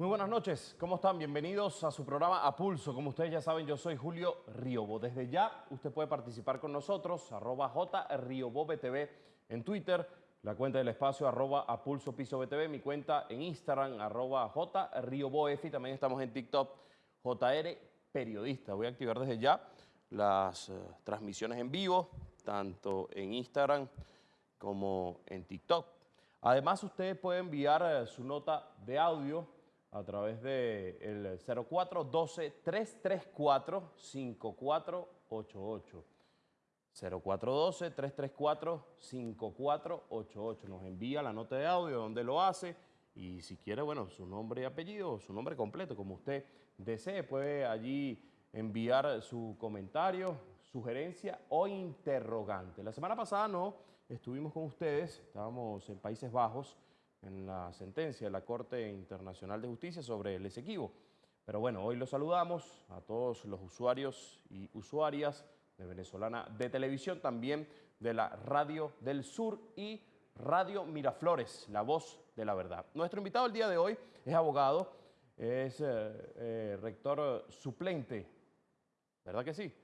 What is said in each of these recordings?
Muy buenas noches, ¿cómo están? Bienvenidos a su programa A Pulso. Como ustedes ya saben, yo soy Julio Riobo. Desde ya usted puede participar con nosotros, arroba JRiobobTV en Twitter, la cuenta del espacio arroba A Pulso mi cuenta en Instagram, arroba JRioboF y también estamos en TikTok, JR Periodista. Voy a activar desde ya las eh, transmisiones en vivo, tanto en Instagram como en TikTok. Además, usted puede enviar eh, su nota de audio a través del de 0412-334-5488. 0412-334-5488. Nos envía la nota de audio donde lo hace y si quiere, bueno, su nombre y apellido, su nombre completo, como usted desee, puede allí enviar su comentario, sugerencia o interrogante. La semana pasada no estuvimos con ustedes, estábamos en Países Bajos, en la sentencia de la Corte Internacional de Justicia sobre el Esequibo. Pero bueno, hoy los saludamos a todos los usuarios y usuarias de Venezolana de Televisión, también de la Radio del Sur y Radio Miraflores, la voz de la verdad. Nuestro invitado el día de hoy es abogado, es eh, eh, rector suplente, ¿verdad que sí?,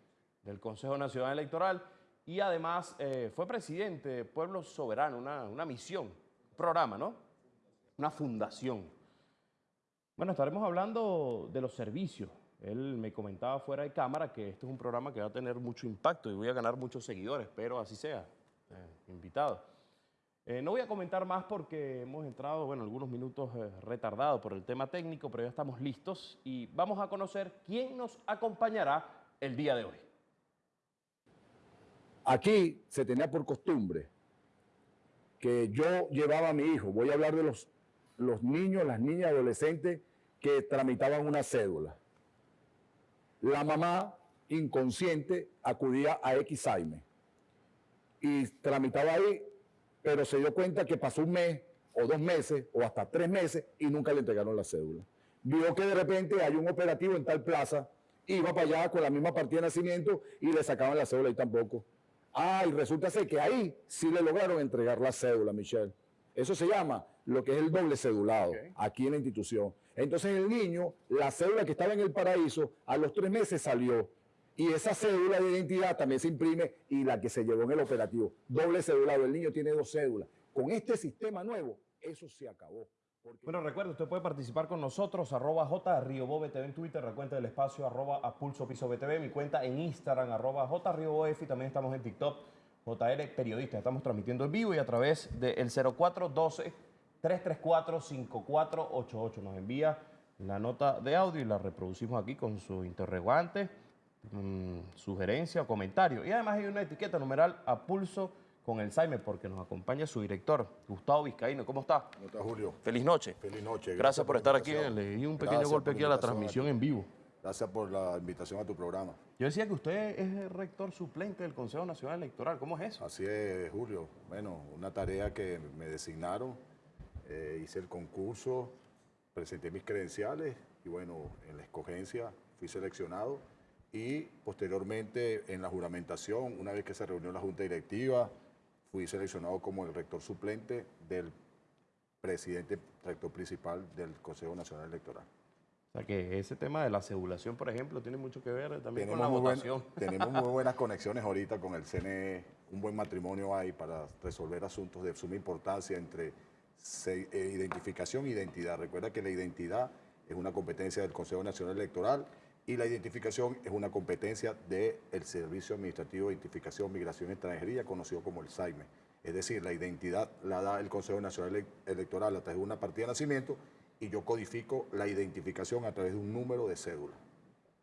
del Consejo Nacional Electoral y además eh, fue presidente de Pueblo Soberano, una, una misión, programa, ¿no? Una fundación. Bueno, estaremos hablando de los servicios. Él me comentaba fuera de cámara que este es un programa que va a tener mucho impacto y voy a ganar muchos seguidores, pero así sea, eh, invitado. Eh, no voy a comentar más porque hemos entrado, bueno, algunos minutos eh, retardados por el tema técnico, pero ya estamos listos y vamos a conocer quién nos acompañará el día de hoy. Aquí se tenía por costumbre que yo llevaba a mi hijo, voy a hablar de los los niños, las niñas, adolescentes que tramitaban una cédula. La mamá, inconsciente, acudía a Xaime y tramitaba ahí, pero se dio cuenta que pasó un mes o dos meses o hasta tres meses y nunca le entregaron la cédula. Vio que de repente hay un operativo en tal plaza, iba para allá con la misma partida de nacimiento y le sacaban la cédula y tampoco. Ah, y resulta ser que ahí sí le lograron entregar la cédula, Michelle. Eso se llama lo que es el doble cedulado aquí en la institución. Entonces el niño, la cédula que estaba en el paraíso, a los tres meses salió. Y esa cédula de identidad también se imprime y la que se llevó en el operativo. Doble cedulado, el niño tiene dos cédulas. Con este sistema nuevo, eso se acabó. Bueno, recuerde, usted puede participar con nosotros, arroba J, en Twitter, la cuenta del espacio, arroba a Pulso Piso BTV, mi cuenta en Instagram, arroba J, y también estamos en TikTok, JR Periodista. Estamos transmitiendo en vivo y a través del 0412 334-5488. Nos envía la nota de audio y la reproducimos aquí con su interrogante, mm, sugerencia o comentario. Y además hay una etiqueta numeral a pulso con el Saime porque nos acompaña su director, Gustavo Vizcaíno. ¿Cómo está? ¿Cómo está, Julio? Feliz noche. Feliz noche. Gracias, por, estar aquí. Le di un pequeño golpe aquí a la transmisión en vivo. Gracias por la invitación a tu programa. Yo decía que usted es el rector suplente del Consejo Nacional Electoral. ¿Cómo es eso? Así es, Julio. Bueno, una tarea que me designaron eh, hice el concurso, presenté mis credenciales y bueno, en la escogencia fui seleccionado y posteriormente en la juramentación, una vez que se reunió la Junta Directiva, fui seleccionado como el rector suplente del presidente rector principal del Consejo Nacional Electoral. O sea que ese tema de la cedulación, por ejemplo, tiene mucho que ver también con la votación. tenemos muy buenas conexiones ahorita con el CNE, un buen matrimonio hay para resolver asuntos de suma importancia entre eh, identificación e identidad. Recuerda que la identidad es una competencia del Consejo Nacional Electoral y la identificación es una competencia del Servicio Administrativo de Identificación, Migración y Extranjería, conocido como el SAIME. Es decir, la identidad la da el Consejo Nacional Electoral a través de una partida de nacimiento y yo codifico la identificación a través de un número de cédula.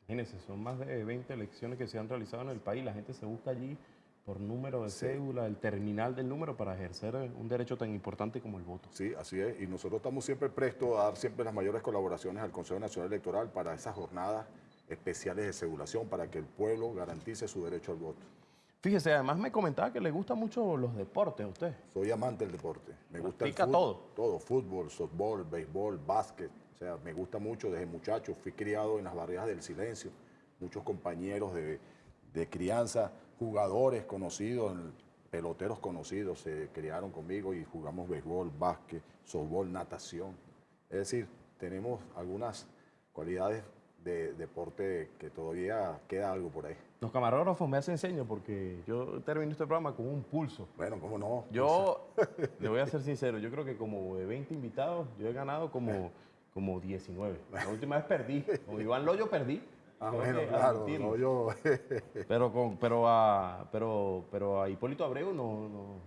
Imagínense, son más de 20 elecciones que se han realizado en el país, la gente se busca allí por número de cédula, el terminal del número para ejercer un derecho tan importante como el voto. Sí, así es. Y nosotros estamos siempre prestos a dar siempre las mayores colaboraciones al Consejo Nacional Electoral para esas jornadas especiales de cedulación para que el pueblo garantice su derecho al voto. Fíjese, además me comentaba que le gustan mucho los deportes a usted. Soy amante del deporte. Me gusta el fútbol, todo. Todo, fútbol, softball, béisbol, básquet. O sea, me gusta mucho desde muchacho. Fui criado en las barreras del silencio. Muchos compañeros de, de crianza jugadores conocidos, peloteros conocidos se criaron conmigo y jugamos béisbol, básquet, softball, natación. Es decir, tenemos algunas cualidades de deporte que todavía queda algo por ahí. Los camarógrafos me hacen señas porque yo termino este programa con un pulso. Bueno, ¿cómo no? Yo, le voy a ser sincero, yo creo que como de 20 invitados, yo he ganado como, como 19. La última vez perdí. Con Iván Loyo perdí. Ah, bueno, claro, admitirlo. no, yo... Pero, con, pero, a, pero, pero a Hipólito Abreu no,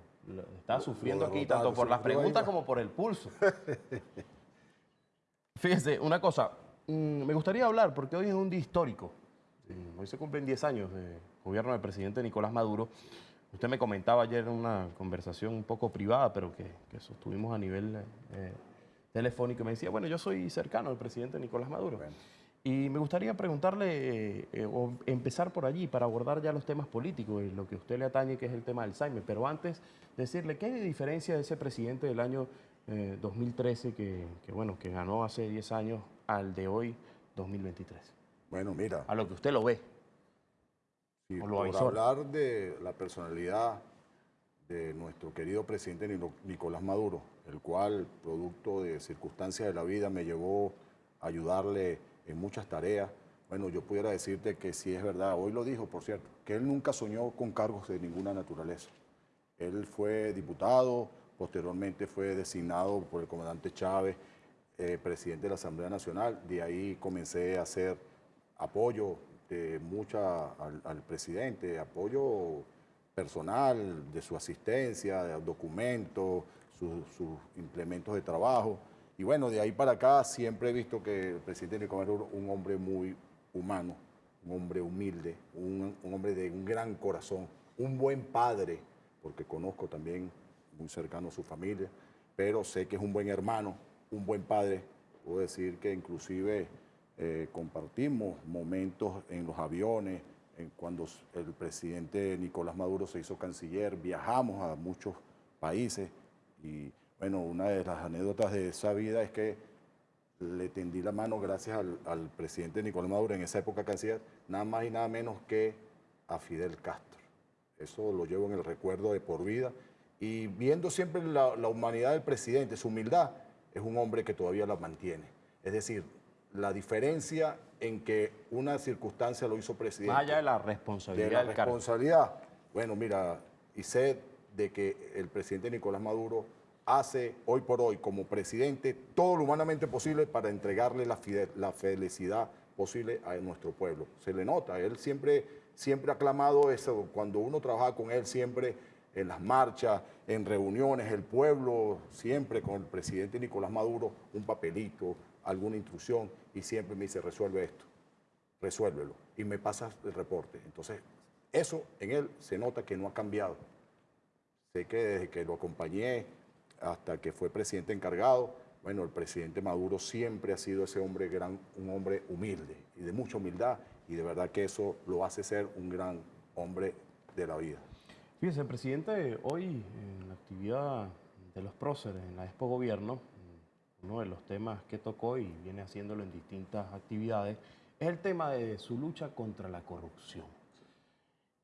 está sufriendo aquí tanto por las preguntas como por el pulso. Fíjese, una cosa, mm, me gustaría hablar porque hoy es un día histórico. Mm, Hoy se cumplen 10 años de gobierno del presidente Nicolás Maduro. Usted me comentaba ayer en una conversación un poco privada, pero que, que sostuvimos a nivel eh, telefónico, y me decía, bueno, yo soy cercano al presidente Nicolás Maduro. Bueno. Y me gustaría preguntarle, eh, eh, o empezar por allí, para abordar ya los temas políticos y lo que a usted le atañe, que es el tema del Alzheimer. Pero antes, decirle, ¿qué hay de diferencia de ese presidente del año eh, 2013, que, que, bueno, que ganó hace 10 años, al de hoy, 2023? Bueno, mira, A lo que usted lo ve. si o lo por avisó. hablar de la personalidad de nuestro querido presidente Nicolás Maduro, el cual, producto de circunstancias de la vida, me llevó a ayudarle en muchas tareas. Bueno, yo pudiera decirte que sí es verdad, hoy lo dijo, por cierto, que él nunca soñó con cargos de ninguna naturaleza. Él fue diputado, posteriormente fue designado por el comandante Chávez, eh, presidente de la Asamblea Nacional. De ahí comencé a hacer apoyo de mucha al, presidente, apoyo personal, de su asistencia, de documentos, sus implementos de trabajo. Y bueno, de ahí para acá siempre he visto que el presidente Nicolás Maduro un hombre muy humano, un hombre humilde, un, un hombre de un gran corazón, un buen padre, porque conozco también muy cercano a su familia, pero sé que es un buen hermano, un buen padre. Puedo decir que inclusive eh, compartimos momentos en los aviones, en cuando el presidente Nicolás Maduro se hizo canciller, viajamos a muchos países y bueno, una de las anécdotas de esa vida es que le tendí la mano gracias al, al presidente Nicolás Maduro, en esa época canciller, nada más y nada menos que a Fidel Castro. Eso lo llevo en el recuerdo de por vida. Y viendo siempre la, la humanidad del presidente, su humildad, es un hombre que todavía la mantiene. Es decir, la diferencia en que una circunstancia lo hizo presidente de la de responsabilidad la del cargo. responsabilidad. Bueno, mira, y sé de que el presidente Nicolás Maduro hace hoy por hoy como presidente todo lo humanamente posible para entregarle la, felicidad posible a nuestro pueblo. Se le nota, él siempre, siempre ha clamado eso, cuando uno trabaja con él siempre en las marchas, en reuniones, el pueblo siempre con el presidente Nicolás Maduro, un papelito, alguna instrucción, y siempre me dice, resuelve esto resuélvelo y me pasas el reporte. Entonces, eso en él se nota que no ha cambiado. Sé que desde que lo acompañé hasta que fue presidente encargado, bueno, el presidente Maduro siempre ha sido ese hombre gran, un hombre humilde y de mucha humildad y de verdad que eso lo hace ser un gran hombre de la vida. Fíjese, presidente hoy en la actividad de los próceres en la Expo Gobierno, uno de los temas que tocó y viene haciéndolo en distintas actividades, es el tema de su lucha contra la corrupción.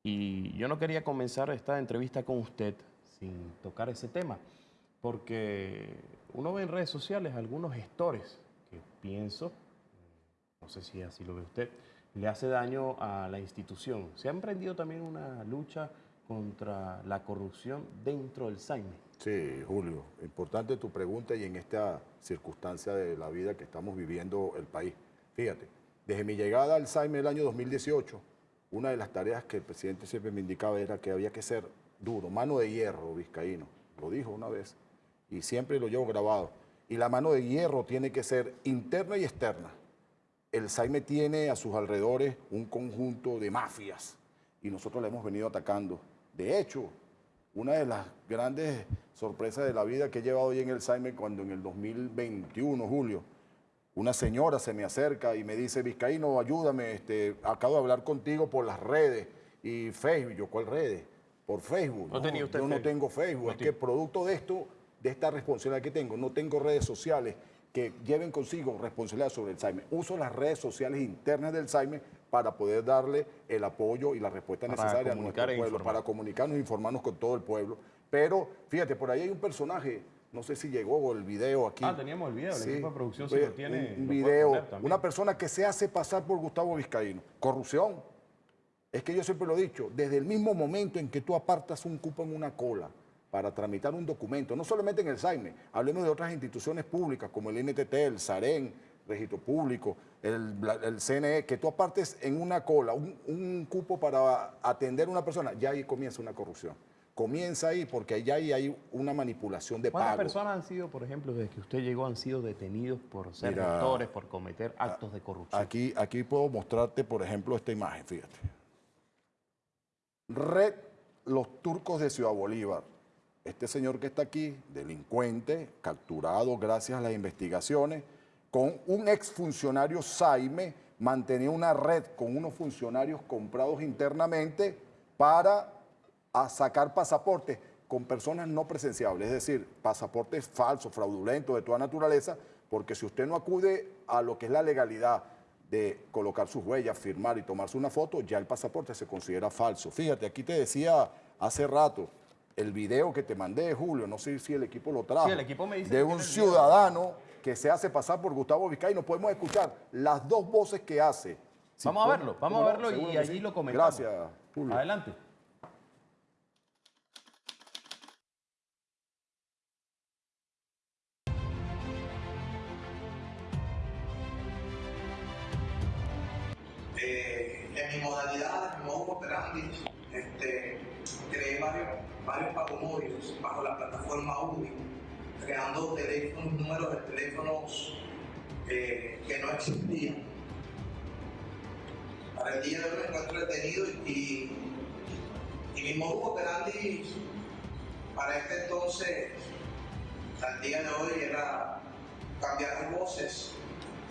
Y yo no quería comenzar esta entrevista con usted sin tocar ese tema, porque uno ve en redes sociales algunos gestores que pienso, no sé si así lo ve usted, le hace daño a la institución. Se ha emprendido también una lucha contra la corrupción dentro del SAIME. Sí, Julio, importante tu pregunta y en esta circunstancia de la vida que estamos viviendo el país. Fíjate, desde mi llegada al SAIME el año 2018, una de las tareas que el presidente siempre me indicaba era que había que ser duro, mano de hierro, vizcaíno. Lo dijo una vez y siempre lo llevo grabado. Y la mano de hierro tiene que ser interna y externa. El SAIME tiene a sus alrededores un conjunto de mafias y nosotros la hemos venido atacando. De hecho, una de las grandes sorpresas de la vida que he llevado hoy en el SAIME cuando en el 2021, Julio, una señora se me acerca y me dice, Vizcaíno, ayúdame, este, acabo de hablar contigo por las redes y Facebook. Yo, ¿cuál redes? Por Facebook. ¿No tenía usted yo no Facebook? tengo Facebook. No es que producto de esto, de esta responsabilidad que tengo, no tengo redes sociales que lleven consigo responsabilidad sobre el SAIME. Uso las redes sociales internas del SAIME para poder darle el apoyo y la respuesta Para necesaria a comunicar nuestro e pueblo, informar. para comunicarnos e informarnos con todo el pueblo. Pero fíjate, por ahí hay un personaje no sé si llegó el video aquí. Ah, teníamos el video, el equipo de producción si lo tiene, Un, lo video, una persona que se hace pasar por Gustavo Vizcaíno. Corrupción. Es que yo siempre lo he dicho, desde el mismo momento en que tú apartas un cupo en una cola para tramitar un documento, no solamente en el SAIME, hablemos de otras instituciones públicas como el NTT, el SAREN, Registro Público, el, CNE, que tú apartes en una cola un, un cupo para atender a una persona, ya ahí comienza una corrupción. Comienza ahí porque ya ahí hay una manipulación de ¿Cuántas pago. personas han sido, por ejemplo, desde que usted llegó, han sido detenidos por ser Mira, gestores, por cometer actos de corrupción? Aquí, aquí puedo mostrarte, por ejemplo, esta imagen, fíjate. Red Los Turcos de Ciudad Bolívar. Este señor que está aquí, delincuente, capturado gracias a las investigaciones, con un exfuncionario Saime, mantenía una red con unos funcionarios comprados internamente para sacar pasaportes con personas no presenciables, es decir, pasaportes falsos, fraudulentos, de toda naturaleza, porque si usted no acude a lo que es la legalidad de colocar sus huellas, firmar y tomarse una foto, ya el pasaporte se considera falso. Fíjate, aquí te decía hace rato el video que te mandé, Julio, no sé si el equipo lo trajo, Sí, el equipo me dice de un ciudadano que se hace pasar por Gustavo Vizcay. Nos podemos escuchar las dos voces que hace. Vamos a verlo, vamos ¿cómo a verlo y allí sí. lo comentamos. Gracias, Julio. Adelante. Teléfonos, números de teléfonos eh, que no existían. Para el día de hoy me encuentro detenido y, y mi modo operandi para este entonces, al día de hoy, era cambiar las voces,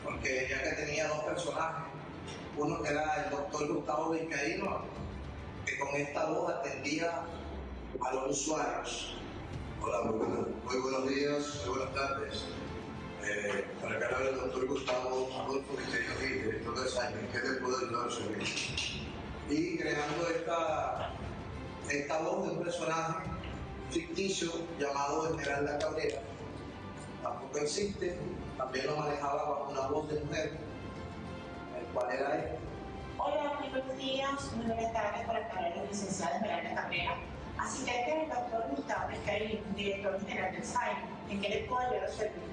porque ya que tenía dos personajes, uno que era el doctor Gustavo Vizcaíno, que con esta voz atendía a los usuarios. Hola, muy, muy buenos días, muy buenas tardes. Eh, para acá habla el doctor Gustavo Adolfo Vizcaíno Gil, director de SAIME. ¿Qué te puedo ayudar? Y creando esta, esta voz de un personaje ficticio llamado Esmeralda Cabrera. Tampoco existe, también lo manejaba bajo una voz de mujer, el cual era él. Hola, muy buenos días, muy buenas tardes para acá la licenciada Esmeralda Cabrera, asistente del doctor Gustavo Vizcaíno, director general del SAIM. ¿En qué le puedo ayudar a servir?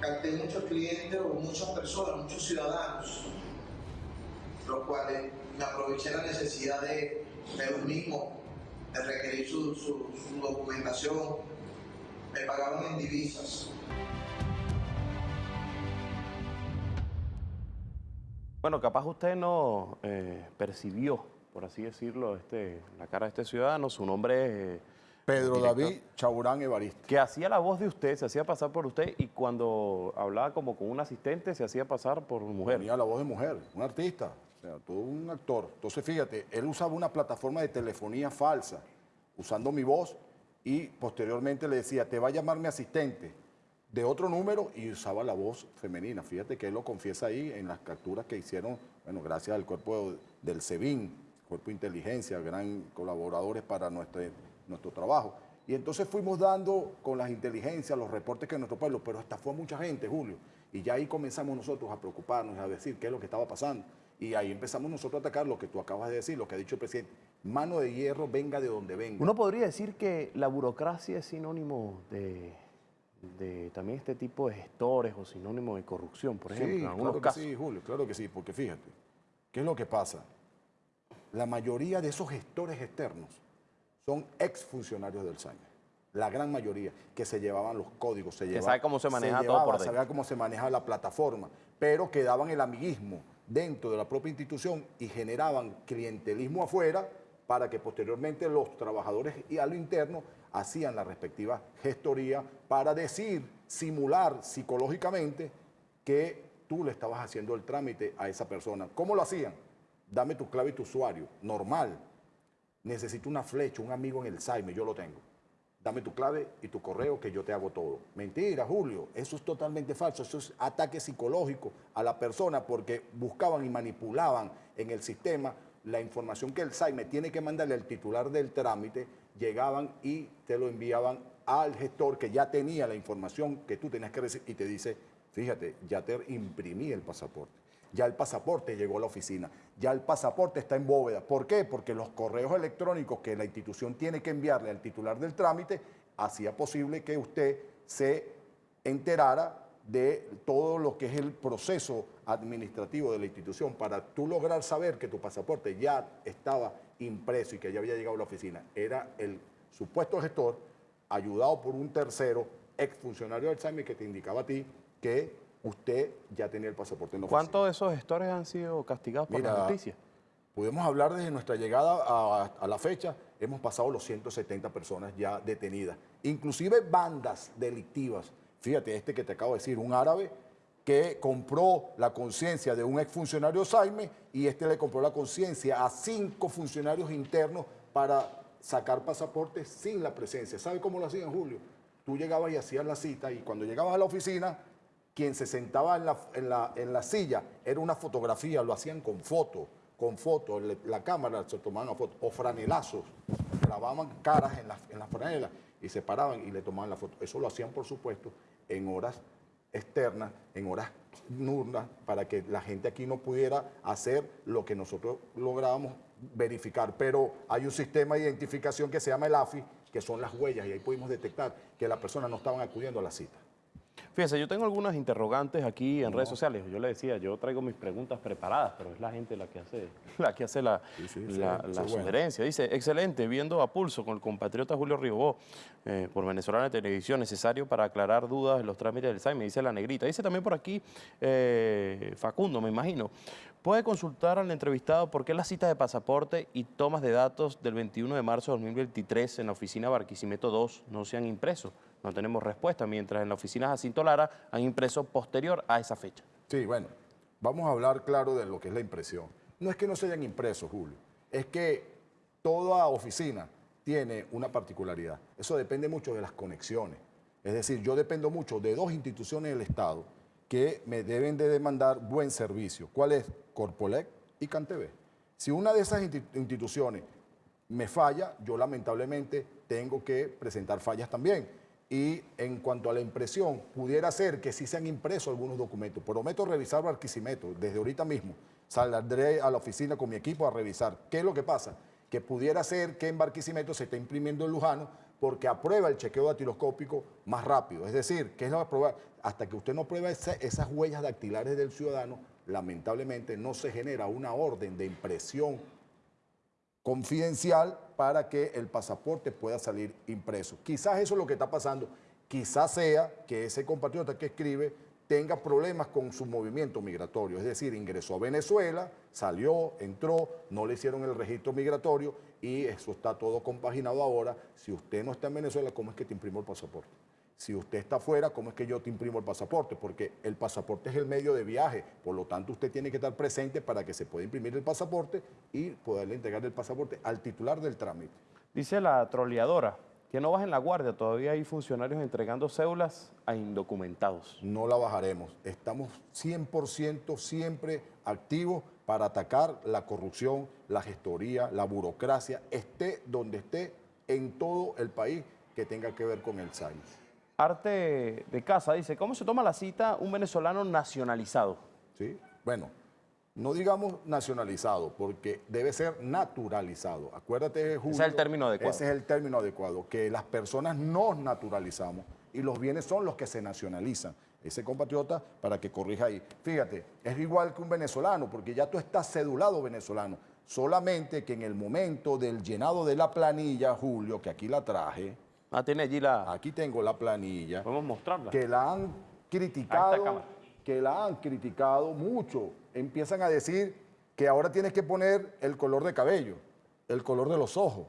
capté muchos clientes o muchas personas, muchos ciudadanos, los cuales me aproveché la necesidad de, de los mismos, de requerir su, su- su documentación, me pagaban en divisas. Bueno, capaz usted no eh, percibió, por así decirlo, este, la cara de este ciudadano, su nombre es... eh, Pedro director, David Chaurán Evaristo. Que hacía la voz de usted, se hacía pasar por usted y cuando hablaba como con un asistente se hacía pasar por mujer. Tenía la voz de mujer, un artista, o sea, todo un actor. Entonces, fíjate, él usaba una plataforma de telefonía falsa, usando mi voz, y posteriormente le decía, te va a llamar mi asistente de otro número, y usaba la voz femenina. Fíjate que él lo confiesa ahí en las capturas que hicieron, bueno, gracias al cuerpo del SEBIN, Cuerpo de Inteligencia, gran colaboradores para nuestro, nuestro trabajo. Y entonces fuimos dando con las inteligencias los reportes que nuestro pueblo, pero hasta fue mucha gente, Julio. Y ya ahí comenzamos nosotros a preocuparnos, a decir qué es lo que estaba pasando. Y ahí empezamos nosotros a atacar lo que tú acabas de decir, lo que ha dicho el presidente. Mano de hierro, venga de donde venga. Uno podría decir que la burocracia es sinónimo de, de también este tipo de gestores o sinónimo de corrupción, por ejemplo, sí, en algunos claro que casos. sí, Julio, claro que sí, porque fíjate, ¿qué es lo que pasa? La mayoría de esos gestores externos son exfuncionarios del SAIME. La gran mayoría, que se llevaban los códigos, se llevaban, sabe cómo se maneja todo llevaba, por dentro. sabía cómo se maneja la plataforma, pero quedaban el amiguismo dentro de la propia institución y generaban clientelismo afuera para que posteriormente los trabajadores y a lo interno hacían la respectiva gestoría para decir, simular psicológicamente que tú le estabas haciendo el trámite a esa persona. ¿Cómo lo hacían? Dame tu clave y tu usuario. Normal. Necesito una flecha, un amigo en el Saime, yo lo tengo. Dame tu clave y tu correo que yo te hago todo. Mentira, Julio. Eso es totalmente falso. Eso es ataque psicológico a la persona porque buscaban y manipulaban en el sistema la información que el SAIME tiene que mandarle al titular del trámite, llegaban y te lo enviaban al gestor que ya tenía la información que tú tenías que recibir y te dice, fíjate, ya te imprimí el pasaporte. Ya el pasaporte llegó a la oficina, ya el pasaporte está en bóveda. ¿Por qué? Porque los correos electrónicos que la institución tiene que enviarle al titular del trámite hacía posible que usted se enterara de todo lo que es el proceso administrativo de la institución para tú lograr saber que tu pasaporte ya estaba impreso y que ya había llegado a la oficina. Era el supuesto gestor ayudado por un tercero, exfuncionario del SAMI, que te indicaba a ti que usted ya tenía el pasaporte en la ¿Cuántos de esos gestores han sido castigados por Mira, la justicia? Podemos hablar desde nuestra llegada a, a la fecha, hemos pasado los 170 personas ya detenidas, inclusive bandas delictivas. Fíjate, este que te acabo de decir, un árabe que compró la conciencia de un exfuncionario Saime y este le compró la conciencia a cinco funcionarios internos para sacar pasaportes sin la presencia. ¿Sabe cómo lo hacían, Julio? Tú llegabas y hacías la cita y cuando llegabas a la oficina, quien se sentaba en la, silla era una fotografía, lo hacían con foto, con foto, le- la cámara se tomaban a foto, o franelazos, grababan caras en las franelas y se paraban y le tomaban la foto. Eso lo hacían, por supuesto, en horas externas, en horas nurnas, para que la gente aquí no pudiera hacer lo que nosotros lográbamos verificar. Pero hay un sistema de identificación que se llama el AFI, que son las huellas, y ahí pudimos detectar que las personas no estaban acudiendo a la cita. Fíjese, yo tengo algunas interrogantes aquí en redes sociales. Yo le decía, yo traigo mis preguntas preparadas, pero es la gente la que hace la, que hace la, Sí, sí, la- sí, la eso es bueno. sugerencia. Dice, excelente, viendo a pulso con el compatriota Julio Ribó eh, por Venezolana Televisión, necesario para aclarar dudas en los trámites del SAI, me dice la negrita. Dice también por aquí eh, Facundo, me imagino. Puede consultar al entrevistado por qué las citas de pasaporte y tomas de datos del 21 de marzo de 2023 en la oficina Barquisimeto 2 no se han impreso. No tenemos respuesta, mientras en la oficina Jacinto Lara han impreso posterior a esa fecha. Sí, bueno, vamos a hablar claro de lo que es la impresión. No es que no se hayan impreso, Julio, es que toda oficina tiene una particularidad. Eso depende mucho de las conexiones. Es decir, yo dependo mucho de dos instituciones del Estado que me deben de demandar buen servicio. ¿Cuál es? Corpolec y Cantv. Si una de esas insti- instituciones me falla, yo lamentablemente tengo que presentar fallas también. Y en cuanto a la impresión, pudiera ser que sí se han impreso algunos documentos. Prometo revisar Barquisimeto desde ahorita mismo. Saldré a la oficina con mi equipo a revisar. ¿Qué es lo que pasa? Que pudiera ser que en Barquisimeto se esté imprimiendo en Lujano porque aprueba el chequeo datiloscópico más rápido. Es decir, que es la prueba? Hasta que usted no prueba esa- esas huellas dactilares del ciudadano, lamentablemente no se genera una orden de impresión confidencial para que el pasaporte pueda salir impreso. Quizás eso es lo que está pasando. Quizás sea que ese compatriota que escribe tenga problemas con su movimiento migratorio, es decir, ingresó a Venezuela, salió, entró, no le hicieron el registro migratorio y eso está todo compaginado ahora. Si usted no está en Venezuela, ¿cómo es que te imprimo el pasaporte? Si usted está afuera, ¿cómo es que yo te imprimo el pasaporte? Porque el pasaporte es el medio de viaje, por lo tanto usted tiene que estar presente para que se pueda imprimir el pasaporte y poderle entregar el pasaporte al titular del trámite. Dice la troleadora que no bajen la guardia, todavía hay funcionarios entregando cédulas a indocumentados. No la bajaremos. Estamos 100% siempre activos para atacar la corrupción, la gestoría, la burocracia, esté donde esté en todo el país que tenga que ver con el SAI. Arte de Casa dice, ¿cómo se toma la cita un venezolano nacionalizado? ¿sí? Bueno, no digamos nacionalizado, porque debe ser naturalizado. Acuérdate, Julio. es el término adecuado. Ese es el término adecuado, que las personas nos naturalizamos y los bienes son los que se nacionalizan. Ese compatriota, para que corrija ahí. Fíjate, es igual que un venezolano, porque ya tú estás cedulado venezolano. Solamente que en el momento del llenado de la planilla, Julio, que aquí la traje, Ah, tiene allí la... aquí tengo la planilla Podemos mostrarla. que la han criticado, que la han criticado mucho. Empiezan a decir que ahora tienes que poner el color de cabello, el color de los ojos,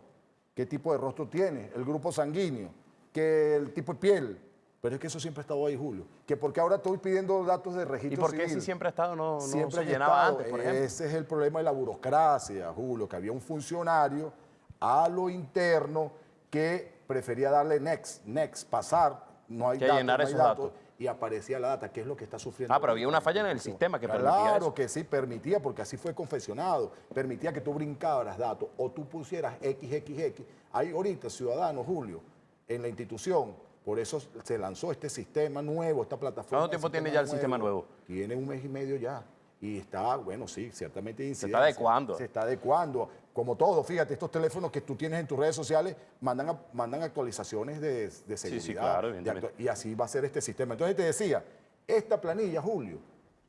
qué tipo de rostro tiene, el grupo sanguíneo, que el tipo de piel. Pero es que eso siempre ha estado ahí, Julio. Que porque ahora estoy pidiendo datos de registro ¿Y por qué civil. si siempre ha estado, no, no Siempre se llenaba estado. antes, por ejemplo? Ese es el problema de la burocracia, Julio, que había un funcionario a lo interno que prefería darle next, next, pasar, no hay Que datos, llenar no hay esos datos, datos. y aparecía la data, que es lo que está sufriendo. Ah, pero había una falla en el sistema que permitía Claro que sí, permitía, porque así fue confesionado. Permitía que tú brincaras datos o tú pusieras XXX. Hay ahorita ciudadanos, Julio, en la institución. Por eso se lanzó este sistema nuevo, esta plataforma. ¿Cuánto tiempo tiene ya el sistema nuevo? Tiene un mes y medio ya. Y está, bueno, sí, ciertamente hay está adecuando. Se está adecuando. Como todo, fíjate, estos teléfonos que tú tienes en tus redes sociales mandan, mandan actualizaciones de, de seguridad. sí, claro, de y así va a ser este sistema. Entonces te decía, esta planilla, Julio,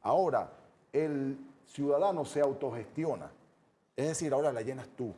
ahora el ciudadano se autogestiona. Es decir, ahora la llenas tú.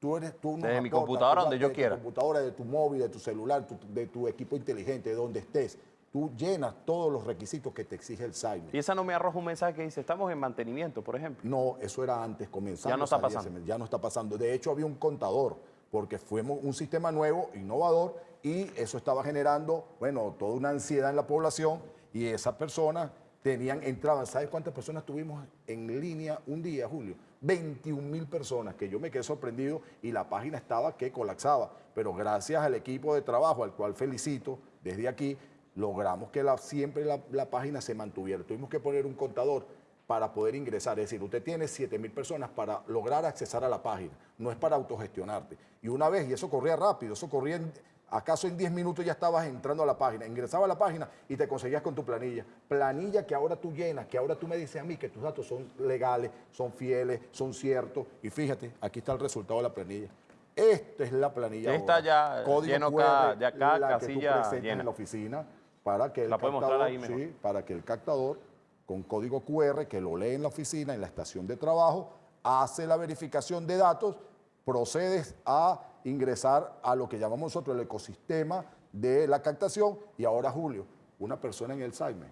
Tú eres tú Desde mi aportas, computadora, tú donde yo de quiera. Tu computadora, de tu móvil, de tu celular, tu- de tu equipo inteligente, de donde estés. Tú llenas todos los requisitos que te exige el SAIME. Y esa no me arroja un mensaje que dice, estamos en mantenimiento, por ejemplo. No, eso era antes, comenzando. Ya no está pasando. ese- Ya no está pasando. De hecho, había un contador, porque fuimos un sistema nuevo, innovador, y eso estaba generando, bueno, toda una ansiedad en la población, y esas personas tenían, entraban, ¿sabes cuántas personas tuvimos en línea un día, Julio? 21 mil personas, que yo me quedé sorprendido, y la página estaba que colapsaba. Pero gracias al equipo de trabajo, al cual felicito desde aquí, logramos que la- siempre la, la página se mantuviera. Tuvimos que poner un contador para poder ingresar. Es decir, usted tiene 7 mil personas para lograr accesar a la página. No es para autogestionarte. Y una vez, y eso corría rápido, eso corría, en- acaso en 10 minutos ya estabas entrando a la página. Ingresaba a la página y te conseguías con tu planilla. Planilla que ahora tú llenas, que ahora tú me dices a mí que tus datos son legales, son fieles, son ciertos. Y fíjate, aquí está el resultado de la planilla. Esta es la planilla. Ahora. ya lleno cada- ya cada la que tú casilla presentas llena. en la oficina para que el La captador- ahí mejor. sí, para que el captador con código QR que lo lee en la oficina, en la estación de trabajo, hace la verificación de datos, procedes a ingresar a lo que llamamos nosotros el ecosistema de la captación y ahora Julio, una persona en el SAIME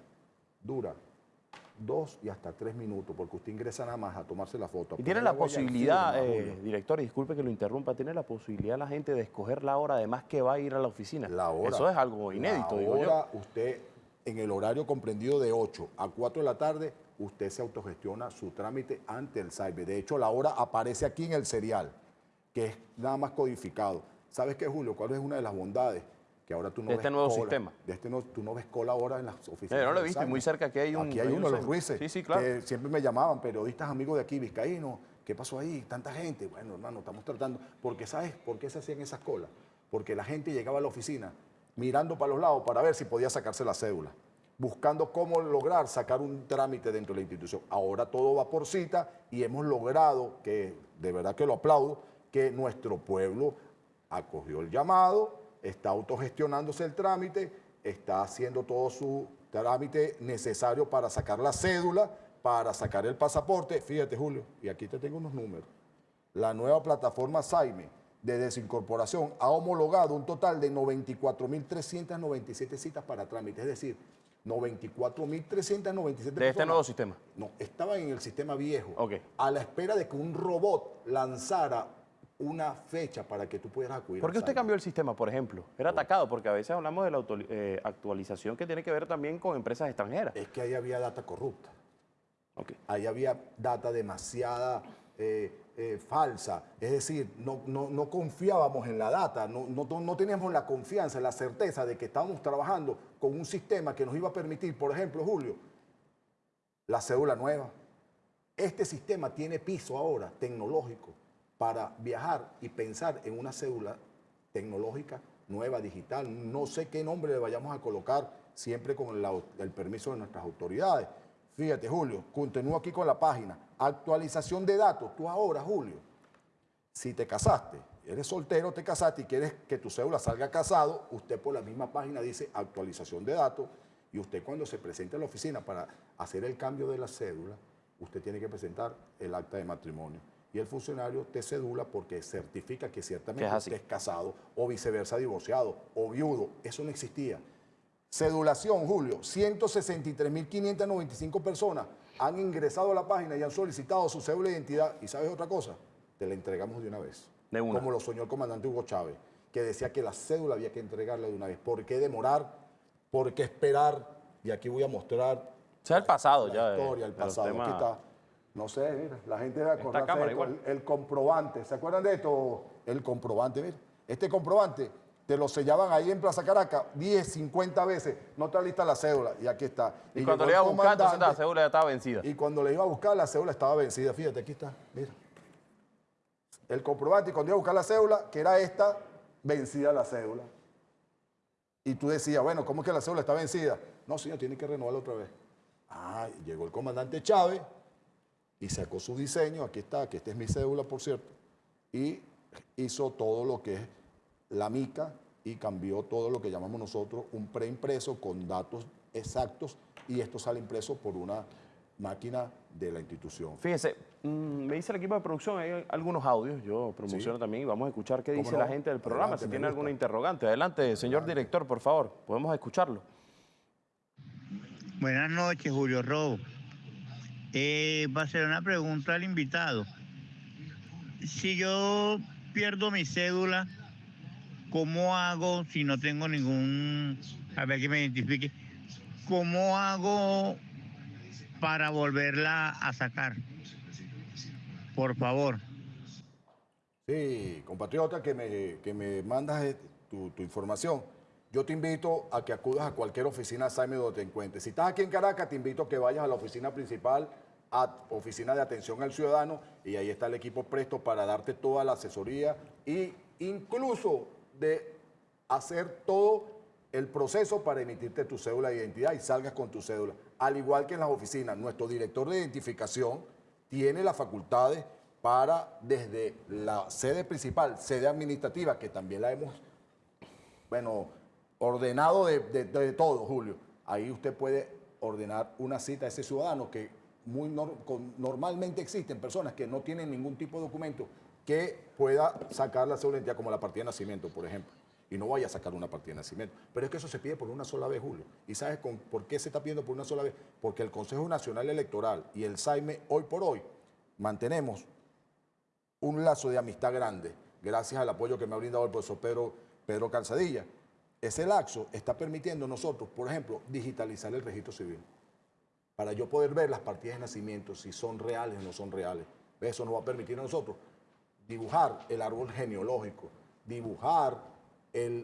dura dos y hasta tres minutos porque usted ingresa nada más a tomarse la foto. Y tiene la y posibilidad, firma, eh, director, y disculpe que lo interrumpa, tiene la posibilidad la gente de escoger la hora, además que va a ir a la oficina. La hora. Eso es algo inédito, la digo yo. hora, usted, en el horario comprendido de 8 a 4 de la tarde, usted se autogestiona su trámite ante el SAIBE. De hecho, la hora aparece aquí en el serial, que es nada más codificado. ¿Sabes qué, Julio? ¿Cuál es una de las bondades? Que ahora tú no De ves este nuevo cola. sistema. De este no, tú no ves cola ahora en las oficinas. Eh, yo no lo SAIBE. muy cerca aquí hay un- Aquí hay hay uno, un los. Ruices. Sí, sí, claro. que siempre me llamaban periodistas amigos de aquí, vizcaínos, ¿qué pasó ahí? Tanta gente. Bueno, hermano, estamos tratando. Porque ¿sabes por qué se hacían esas colas? Porque la gente llegaba a la oficina mirando para los lados para ver si podía sacarse la cédula, buscando cómo lograr sacar un trámite dentro de la institución. Ahora todo va por cita y hemos logrado, que de verdad que lo aplaudo, que nuestro pueblo acogió el llamado, está autogestionándose el trámite, está haciendo todo su trámite necesario para sacar la cédula, para sacar el pasaporte. Fíjate, Julio, y aquí te tengo unos números. La nueva plataforma SAIME de desincorporación ha homologado un total de 94.397 citas para trámite, es decir, 94.397 De este nuevo sistema. no, estaban en el sistema viejo, Ok. a la espera de que un robot lanzara una fecha para que tú pudieras acudir. ¿Por qué usted cambió el sistema, por ejemplo? Era atacado, porque a veces hablamos de la eh, actualización que tiene que ver también con empresas extranjeras. Es que ahí había data corrupta, Ok. ahí había data demasiada eh, eh, falsa, es decir, no, no- no confiábamos en la data, no, no- no teníamos la confianza, la certeza de que estábamos trabajando con un sistema que nos iba a permitir, por ejemplo, Julio, la cédula nueva. Este sistema tiene piso ahora tecnológico para viajar y pensar en una cédula tecnológica nueva, digital. No sé qué nombre le vayamos a colocar, siempre con el permiso de nuestras autoridades. Fíjate, Julio, continúo aquí con la página. Actualización de datos. Tú ahora, Julio, si te casaste, eres soltero, te casaste y quieres que tu cédula salga casado, usted por la misma página dice actualización de datos y usted cuando se presente a la oficina para hacer el cambio de la cédula, usted tiene que presentar el acta de matrimonio. Y el funcionario te cedula porque certifica que ciertamente es así. usted es casado o viceversa divorciado o viudo. Eso no existía. Cedulación, Julio, 163.595 personas han ingresado a la página y han solicitado su cédula de identidad. ¿Y sabes otra cosa? Te la entregamos de una vez. De una. Como lo soñó el comandante Hugo Chávez, que decía que la cédula había que entregarla de una vez. ¿Por qué demorar? ¿Por qué esperar? Y aquí voy a mostrar es el pasado la ya. historia, el pasado. temas- Aquí está. No sé, mira, la gente debe acordarse cámara de esto, igual. el, el comprobante. ¿Se acuerdan de esto? El comprobante, mira. Este comprobante te lo sellaban ahí en Plaza Caracas 10, 50 veces, no está lista la cédula, y aquí está. Y, cuando le iba a buscar, entonces la cédula ya estaba vencida. Y cuando le iba a buscar, la cédula estaba vencida. Fíjate, aquí está, mira. El comprobante, y cuando iba a buscar la cédula, que era esta, vencida la cédula. Y tú decías, bueno, ¿cómo es que la cédula está vencida? No, señor, tiene que renovarla otra vez. Ah, llegó el comandante Chávez y sacó su diseño, aquí está, que esta es mi cédula, por cierto, y hizo todo lo que es la mica y cambió todo lo que llamamos nosotros un preimpreso con datos exactos y esto sale impreso por una máquina de la institución. Fíjese, mm, me dice el equipo de producción, hay algunos audios, yo promociono también y vamos a escuchar qué ¿Cómo dice no? la gente del programa, Adelante, si tiene alguna interrogante. Adelante, señor director, por favor, podemos escucharlo. Buenas noches, Julio Robo. Eh, va a ser una pregunta al invitado. Si yo pierdo mi cédula, ¿cómo hago si no tengo ningún, a ver que me identifique, cómo hago para volverla a sacar? Por favor. Sí, compatriota, que me, que me mandas eh, tu, tu información. Yo te invito a que acudas a cualquier oficina Saime donde te encuentres. Si estás aquí en Caracas, te invito a que vayas a la oficina principal, a Oficina de Atención al Ciudadano, y ahí está el equipo presto para darte toda la asesoría e incluso de hacer todo el proceso para emitirte tu cédula de identidad y salgas con tu cédula. Al igual que en las oficinas, nuestro director de identificación tiene las facultades para desde la sede principal, sede administrativa, que también la hemos, bueno, ordenado de, de- todo, Julio. Ahí usted puede ordenar una cita a ese ciudadano que muy con- normalmente existen personas que no tienen ningún tipo de documento que pueda sacar la de identidad, como la partida de nacimiento, por ejemplo. Y no vaya a sacar una partida de nacimiento. Pero es que eso se pide por una sola vez, Julio. ¿Y sabes con- por qué se está pidiendo por una sola vez? Porque el Consejo Nacional Electoral y el SAIME, hoy por hoy, mantenemos un lazo de amistad grande, gracias al apoyo que me ha brindado el profesor Pedro, Pedro Calzadilla. Ese lazo está permitiendo nosotros, por ejemplo, digitalizar el registro civil. Para yo poder ver las partidas de nacimiento, si son reales o no son reales. Eso nos va a permitir a nosotros dibujar el árbol genealógico, dibujar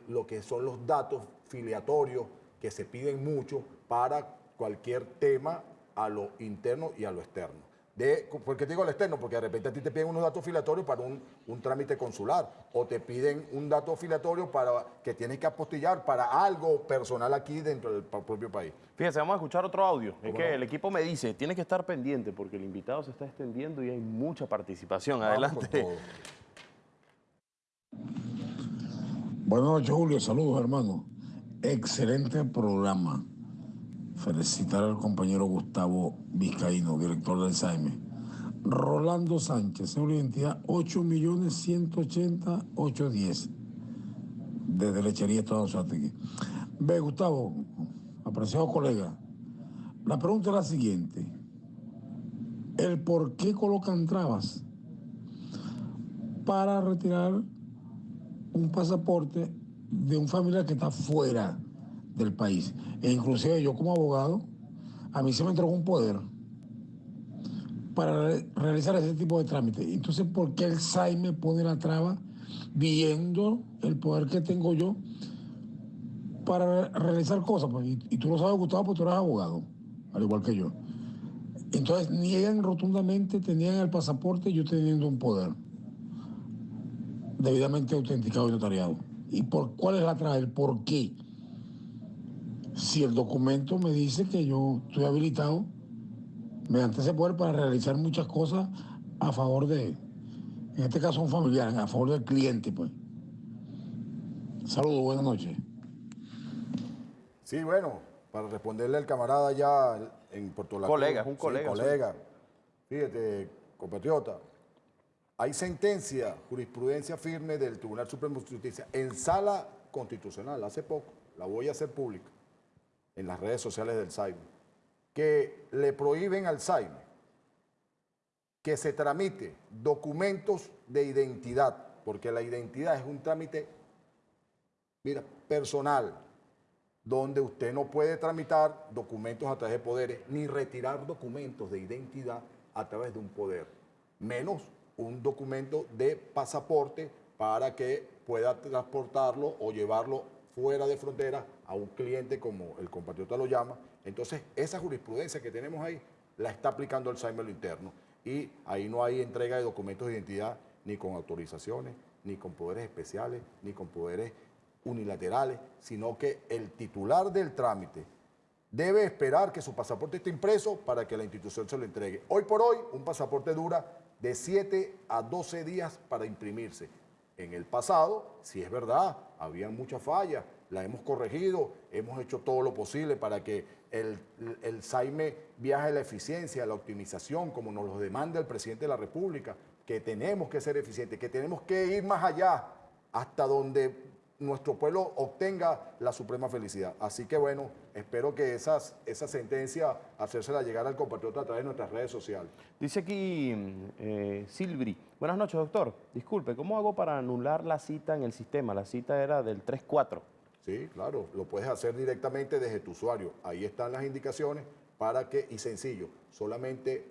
lo que son los datos filiatorios que se piden mucho para cualquier tema a lo interno y a lo externo. De, ¿Por qué te digo al externo? Porque de repente a ti te piden unos datos filiatorios para un, un trámite consular o te piden un dato filiatorio para que tienes que apostillar para algo personal aquí dentro del propio país. Fíjese, vamos a escuchar otro audio. Es ¿Cómo que no? el equipo me dice, tiene que estar pendiente porque el invitado se está extendiendo y hay mucha participación. Adelante. Buenas noches, Julio. Saludos, hermano. Excelente programa. Felicitar al compañero Gustavo Vizcaíno, director del SAIME. Rolando Sánchez, seguro identidad 8.180.810. Desde Lechería Estado Suárez. Ve, Gustavo, apreciado colega. La pregunta es la siguiente. ¿El por qué colocan trabas para retirar un pasaporte de un familiar que está fuera del país. E inclusive yo como abogado, a mí se me entregó un poder para re- realizar ese tipo de trámite. Entonces, ¿por qué el SAI me pone la traba viendo el poder que tengo yo para re- realizar cosas? Pues, y, y tú lo sabes, Gustavo, porque tú eres abogado, al igual que yo. Entonces, niegan rotundamente, tenían el pasaporte yo teniendo un poder debidamente autenticado y notariado. ¿Y por cuál es la traba? ¿El por qué? Si el documento me dice que yo estoy habilitado mediante ese poder para realizar muchas cosas a favor de, en este caso un familiar, a favor del cliente, pues. Saludos, buenas noches. Sí, bueno, para responderle al camarada ya en Puerto La Cruz. Colega, es un Sí, colega, sí. colega. Fíjate, compatriota, hay sentencia, jurisprudencia firme del Tribunal Supremo de Justicia en sala constitucional, hace poco, la voy a hacer pública, en las redes sociales del SAIME, que le prohíben al SAIME que se tramite documentos de identidad, porque la identidad es un trámite, mira, personal, donde usted no puede tramitar documentos a través de poderes, ni retirar documentos de identidad a través de un poder, menos un documento de pasaporte para que pueda transportarlo o llevarlo fuera de frontera a un cliente como el compatriota lo llama. Entonces, esa jurisprudencia que tenemos ahí la está aplicando SAIME lo interno y ahí no hay entrega de documentos de identidad ni con autorizaciones, ni con poderes especiales, ni con poderes unilaterales, sino que el titular del trámite debe esperar que su pasaporte esté impreso para que la institución se lo entregue. Hoy por hoy, un pasaporte dura de 7 a 12 días para imprimirse. En el pasado, si es verdad, había muchas fallas, la hemos corregido, hemos hecho todo lo posible para que el, el SAIME viaje a la eficiencia, a la optimización, como nos lo demanda el presidente de la República, que tenemos que ser eficientes, que tenemos que ir más allá, hasta donde nuestro pueblo obtenga la suprema felicidad. Así que bueno, espero que esas, esa sentencia hacérsela llegar al compatriota a través de nuestras redes sociales. Dice aquí eh, Silvri, buenas noches doctor, disculpe, ¿cómo hago para anular la cita en el sistema? La cita era del 3-4. Sí, claro, lo puedes hacer directamente desde tu usuario. Ahí están las indicaciones para que, y sencillo, solamente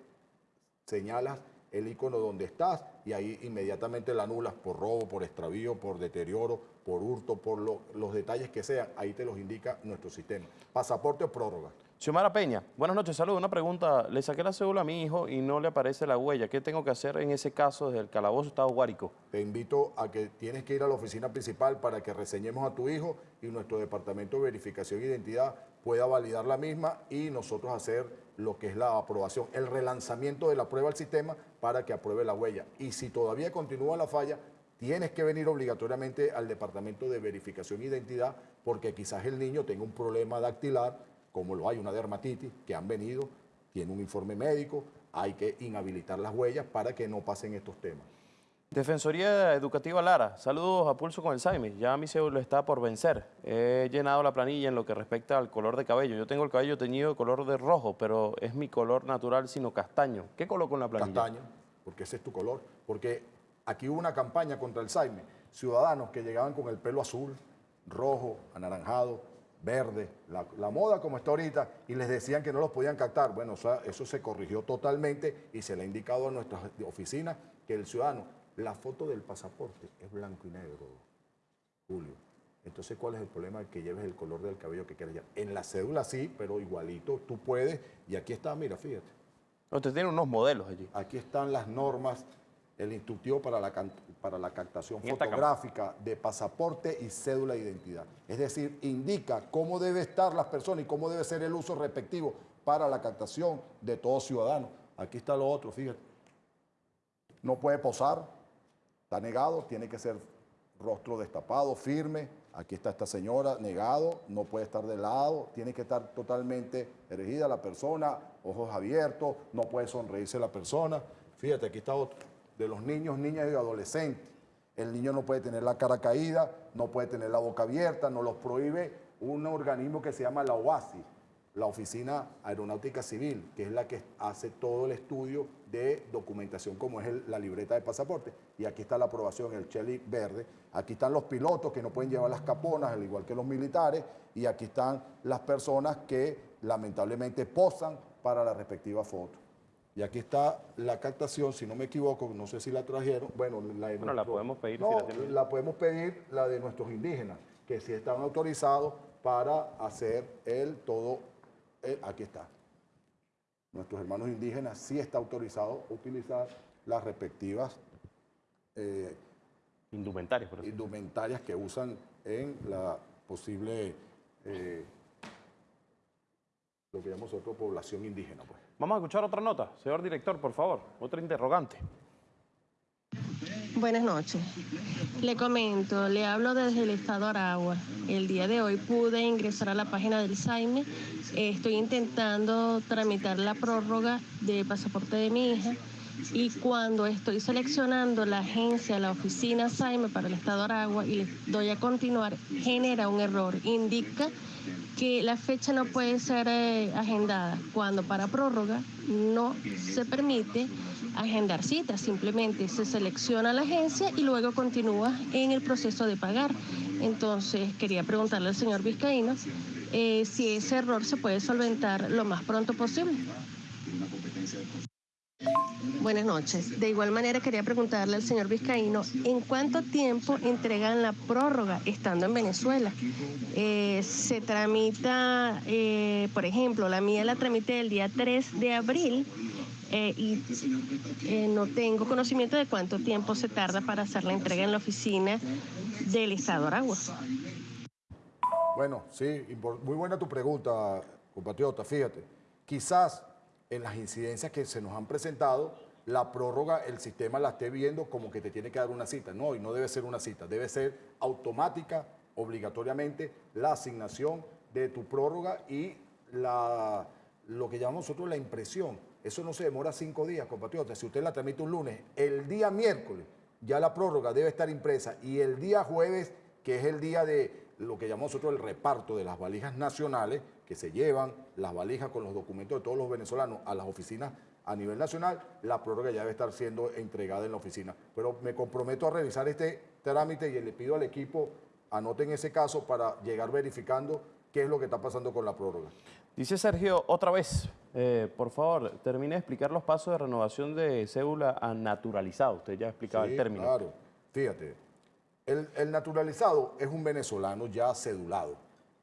señalas el icono donde estás y ahí inmediatamente la anulas por robo, por extravío, por deterioro, por hurto, por los detalles que sean. Ahí te los indica nuestro sistema. Pasaporte o prórroga. Xiomara Peña, buenas noches, saludos. Una pregunta, le saqué la cédula a mi hijo y no le aparece la huella. ¿Qué tengo que hacer en ese caso desde el calabozo Estado Guárico? Te invito a que tienes que ir a la oficina principal para que reseñemos a tu hijo y nuestro departamento de verificación e identidad pueda validar la misma y nosotros hacer lo que es la aprobación, el relanzamiento de la prueba al sistema para que apruebe la huella. Y si todavía continúa la falla, tienes que venir obligatoriamente al departamento de verificación e identidad porque quizás el niño tenga un problema dactilar, como lo hay una dermatitis, que han venido, tiene un informe médico, hay que inhabilitar las huellas para que no pasen estos temas. Defensoría Educativa Lara, saludos a pulso con el Saime. Ya mi cédula está por vencer. He llenado la planilla en lo que respecta al color de cabello. Yo tengo el cabello teñido de color de rojo, pero es mi color natural, sino castaño. ¿Qué coloco en la planilla? Castaño, porque ese es tu color. Porque aquí hubo una campaña contra el Saime. Ciudadanos que llegaban con el pelo azul, rojo, anaranjado, verde, la, moda como está ahorita, y les decían que no los podían captar. Bueno, eso se corrigió totalmente y se le ha indicado a nuestras oficinas que el ciudadano la foto del pasaporte es blanco y negro, Julio. Entonces, ¿cuál es el problema? Que lleves el color del cabello que quieras. En la cédula sí, pero igualito tú puedes. Y aquí está, mira, fíjate. Usted tiene unos modelos allí. Aquí están las normas, el instructivo para la, para la captación fotográfica de pasaporte y cédula de identidad. Es decir, indica cómo debe estar las personas y cómo debe ser el uso respectivo para la captación de todo ciudadano. Aquí está lo otro, fíjate. No puede posar, Está negado, tiene que ser rostro destapado, firme. Aquí está esta señora, negado, no puede estar de lado, tiene que estar totalmente erigida la persona, ojos abiertos, no puede sonreírse la persona. Fíjate, aquí está otro, de los niños, niñas y adolescentes. El niño no puede tener la cara caída, no puede tener la boca abierta, no los prohíbe un organismo que se llama la OASI, la Oficina Aeronáutica Civil, que es la que hace todo el estudio de documentación como es la libreta de pasaporte. Y aquí está la aprobación, el cheli verde. Aquí están los pilotos que no pueden llevar las caponas, al igual que los militares. Y aquí están las personas que lamentablemente posan para la respectiva foto. Y aquí está la captación, si no me equivoco, no sé si la trajeron. Bueno, la, la podemos pedir. No, la podemos pedir la de nuestros indígenas, que sí están autorizados para hacer el todo aquí está. Nuestros hermanos indígenas sí está autorizado utilizar las respectivas eh, indumentarias, indumentarias que usan en la posible, eh, lo que llamamos nosotros población indígena. Pues. Vamos a escuchar otra nota, señor director, por favor, otra interrogante. Buenas noches. Le comento, le hablo desde el estado Aragua. El día de hoy pude ingresar a la página del SAIME. Estoy intentando tramitar la prórroga de pasaporte de mi hija y cuando estoy seleccionando la agencia, la oficina SAIME para el estado Aragua y le doy a continuar, genera un error. Indica que la fecha no puede ser eh, agendada cuando para prórroga no se permite agendar citas, simplemente se selecciona la agencia y luego continúa en el proceso de pagar. Entonces, quería preguntarle al señor Vizcaíno eh, si ese error se puede solventar lo más pronto posible. Buenas noches. De igual manera quería preguntarle al señor Vizcaíno, ¿en cuánto tiempo entregan la prórroga estando en Venezuela? Eh, se tramita, eh, por ejemplo, la mía la tramité el día 3 de abril eh, y no tengo conocimiento de cuánto tiempo se tarda para hacer la entrega en la oficina del Estado Aragua. Bueno, sí, muy buena tu pregunta, compatriota. Fíjate, quizás en las incidencias que se nos han presentado, la prórroga, el sistema la esté viendo como que te tiene que dar una cita. No, y no debe ser una cita, debe ser automática, obligatoriamente, la asignación de tu prórroga y la, lo que llamamos nosotros la impresión. Eso no se demora cinco días, compatriota. Si usted la tramita un lunes, el día miércoles ya la prórroga debe estar impresa y el día jueves, que es el día de lo que llamamos nosotros el reparto de las valijas nacionales, que se llevan las valijas con los documentos de todos los venezolanos a las oficinas a nivel nacional, la prórroga ya debe estar siendo entregada en la oficina. Pero me comprometo a revisar este trámite y le pido al equipo, anoten ese caso para llegar verificando qué es lo que está pasando con la prórroga. Dice Sergio, otra vez, eh, por favor, termine de explicar los pasos de renovación de cédula a naturalizado. Usted ya explicaba el Sí, término. Claro, fíjate, el, naturalizado es un venezolano ya cedulado,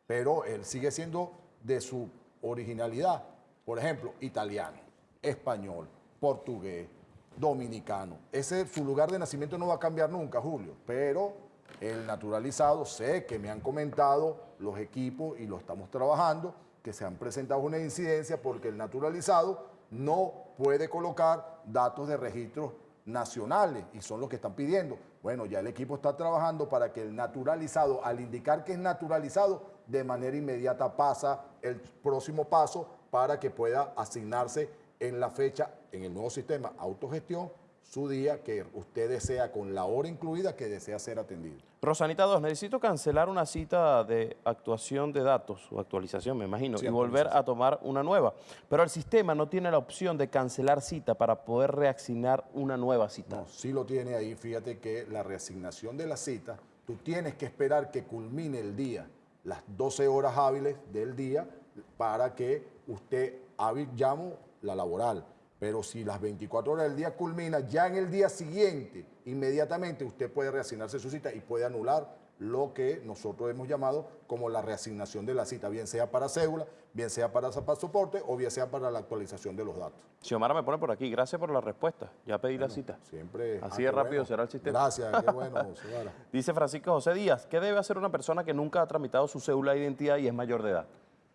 pero él sigue siendo de su originalidad. Por ejemplo, italiano, español, portugués, dominicano. Ese, su lugar de nacimiento no va a cambiar nunca, Julio, pero el naturalizado, sé que me han comentado los equipos y lo estamos trabajando, que se han presentado una incidencia porque el naturalizado no puede colocar datos de registros nacionales y son los que están pidiendo. Bueno, ya el equipo está trabajando para que el naturalizado, al indicar que es naturalizado, de manera inmediata pasa el próximo paso para que pueda asignarse en la fecha, en el nuevo sistema autogestión, su día que usted desea, con la hora incluida, que desea ser atendido. Rosanita 2, necesito cancelar una cita de actuación de datos, o actualización me imagino, Sí, y volver a tomar una nueva. Pero el sistema no tiene la opción de cancelar cita para poder reasignar una nueva cita. No, sí lo tiene ahí. Fíjate que la reasignación de la cita, tú tienes que esperar que culmine el día, las 12 horas hábiles del día, para que usted hábil llamo la laboral. Pero si las 24 horas del día culmina, ya en el día siguiente, inmediatamente usted puede reasignarse su cita y puede anular lo que nosotros hemos llamado como la reasignación de la cita, bien sea para cédula, bien sea para pasaporte o bien sea para la actualización de los datos. Xiomara me pone por aquí, gracias por la respuesta, ya pedí la cita. Siempre. Así ah, de rápido bueno. será el sistema. Gracias, qué bueno, Xiomara. Dice Francisco José Díaz, ¿qué debe hacer una persona que nunca ha tramitado su cédula de identidad y es mayor de edad?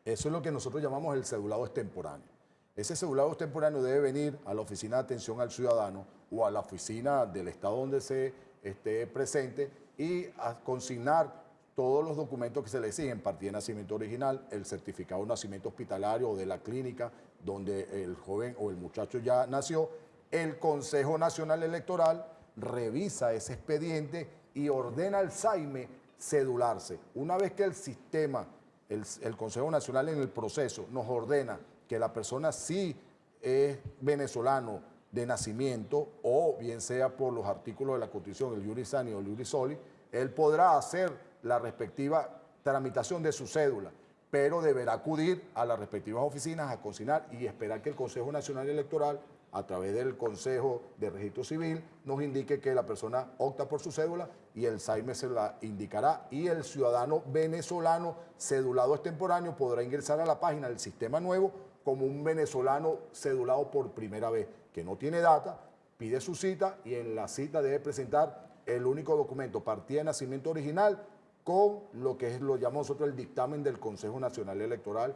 Eso es lo que nosotros llamamos el cedulado extemporáneo. Ese cedulado extemporáneo debe venir a la oficina de atención al ciudadano o a la oficina del estado donde se esté presente y a consignar todos los documentos que se le exigen, partida de nacimiento original, el certificado de nacimiento hospitalario o de la clínica donde el joven o el muchacho ya nació, el Consejo Nacional Electoral revisa ese expediente y ordena al SAIME cedularse. Una vez que el sistema, el Consejo Nacional en el proceso nos ordena que la persona sí es venezolano de nacimiento o bien sea por los artículos de la Constitución, el Iuris Sani o el Iuris Soli, él podrá hacer la respectiva tramitación de su cédula, pero deberá acudir a las respectivas oficinas a consignar y esperar que el Consejo Nacional Electoral, a través del Consejo de Registro Civil, nos indique que la persona opta por su cédula y el SAIME se la indicará y el ciudadano venezolano cedulado extemporáneo podrá ingresar a la página del sistema nuevo como un venezolano cedulado por primera vez, que no tiene data, pide su cita y en la cita debe presentar el único documento, partida de nacimiento original, con lo que es lo llamamos nosotros el dictamen del Consejo Nacional Electoral,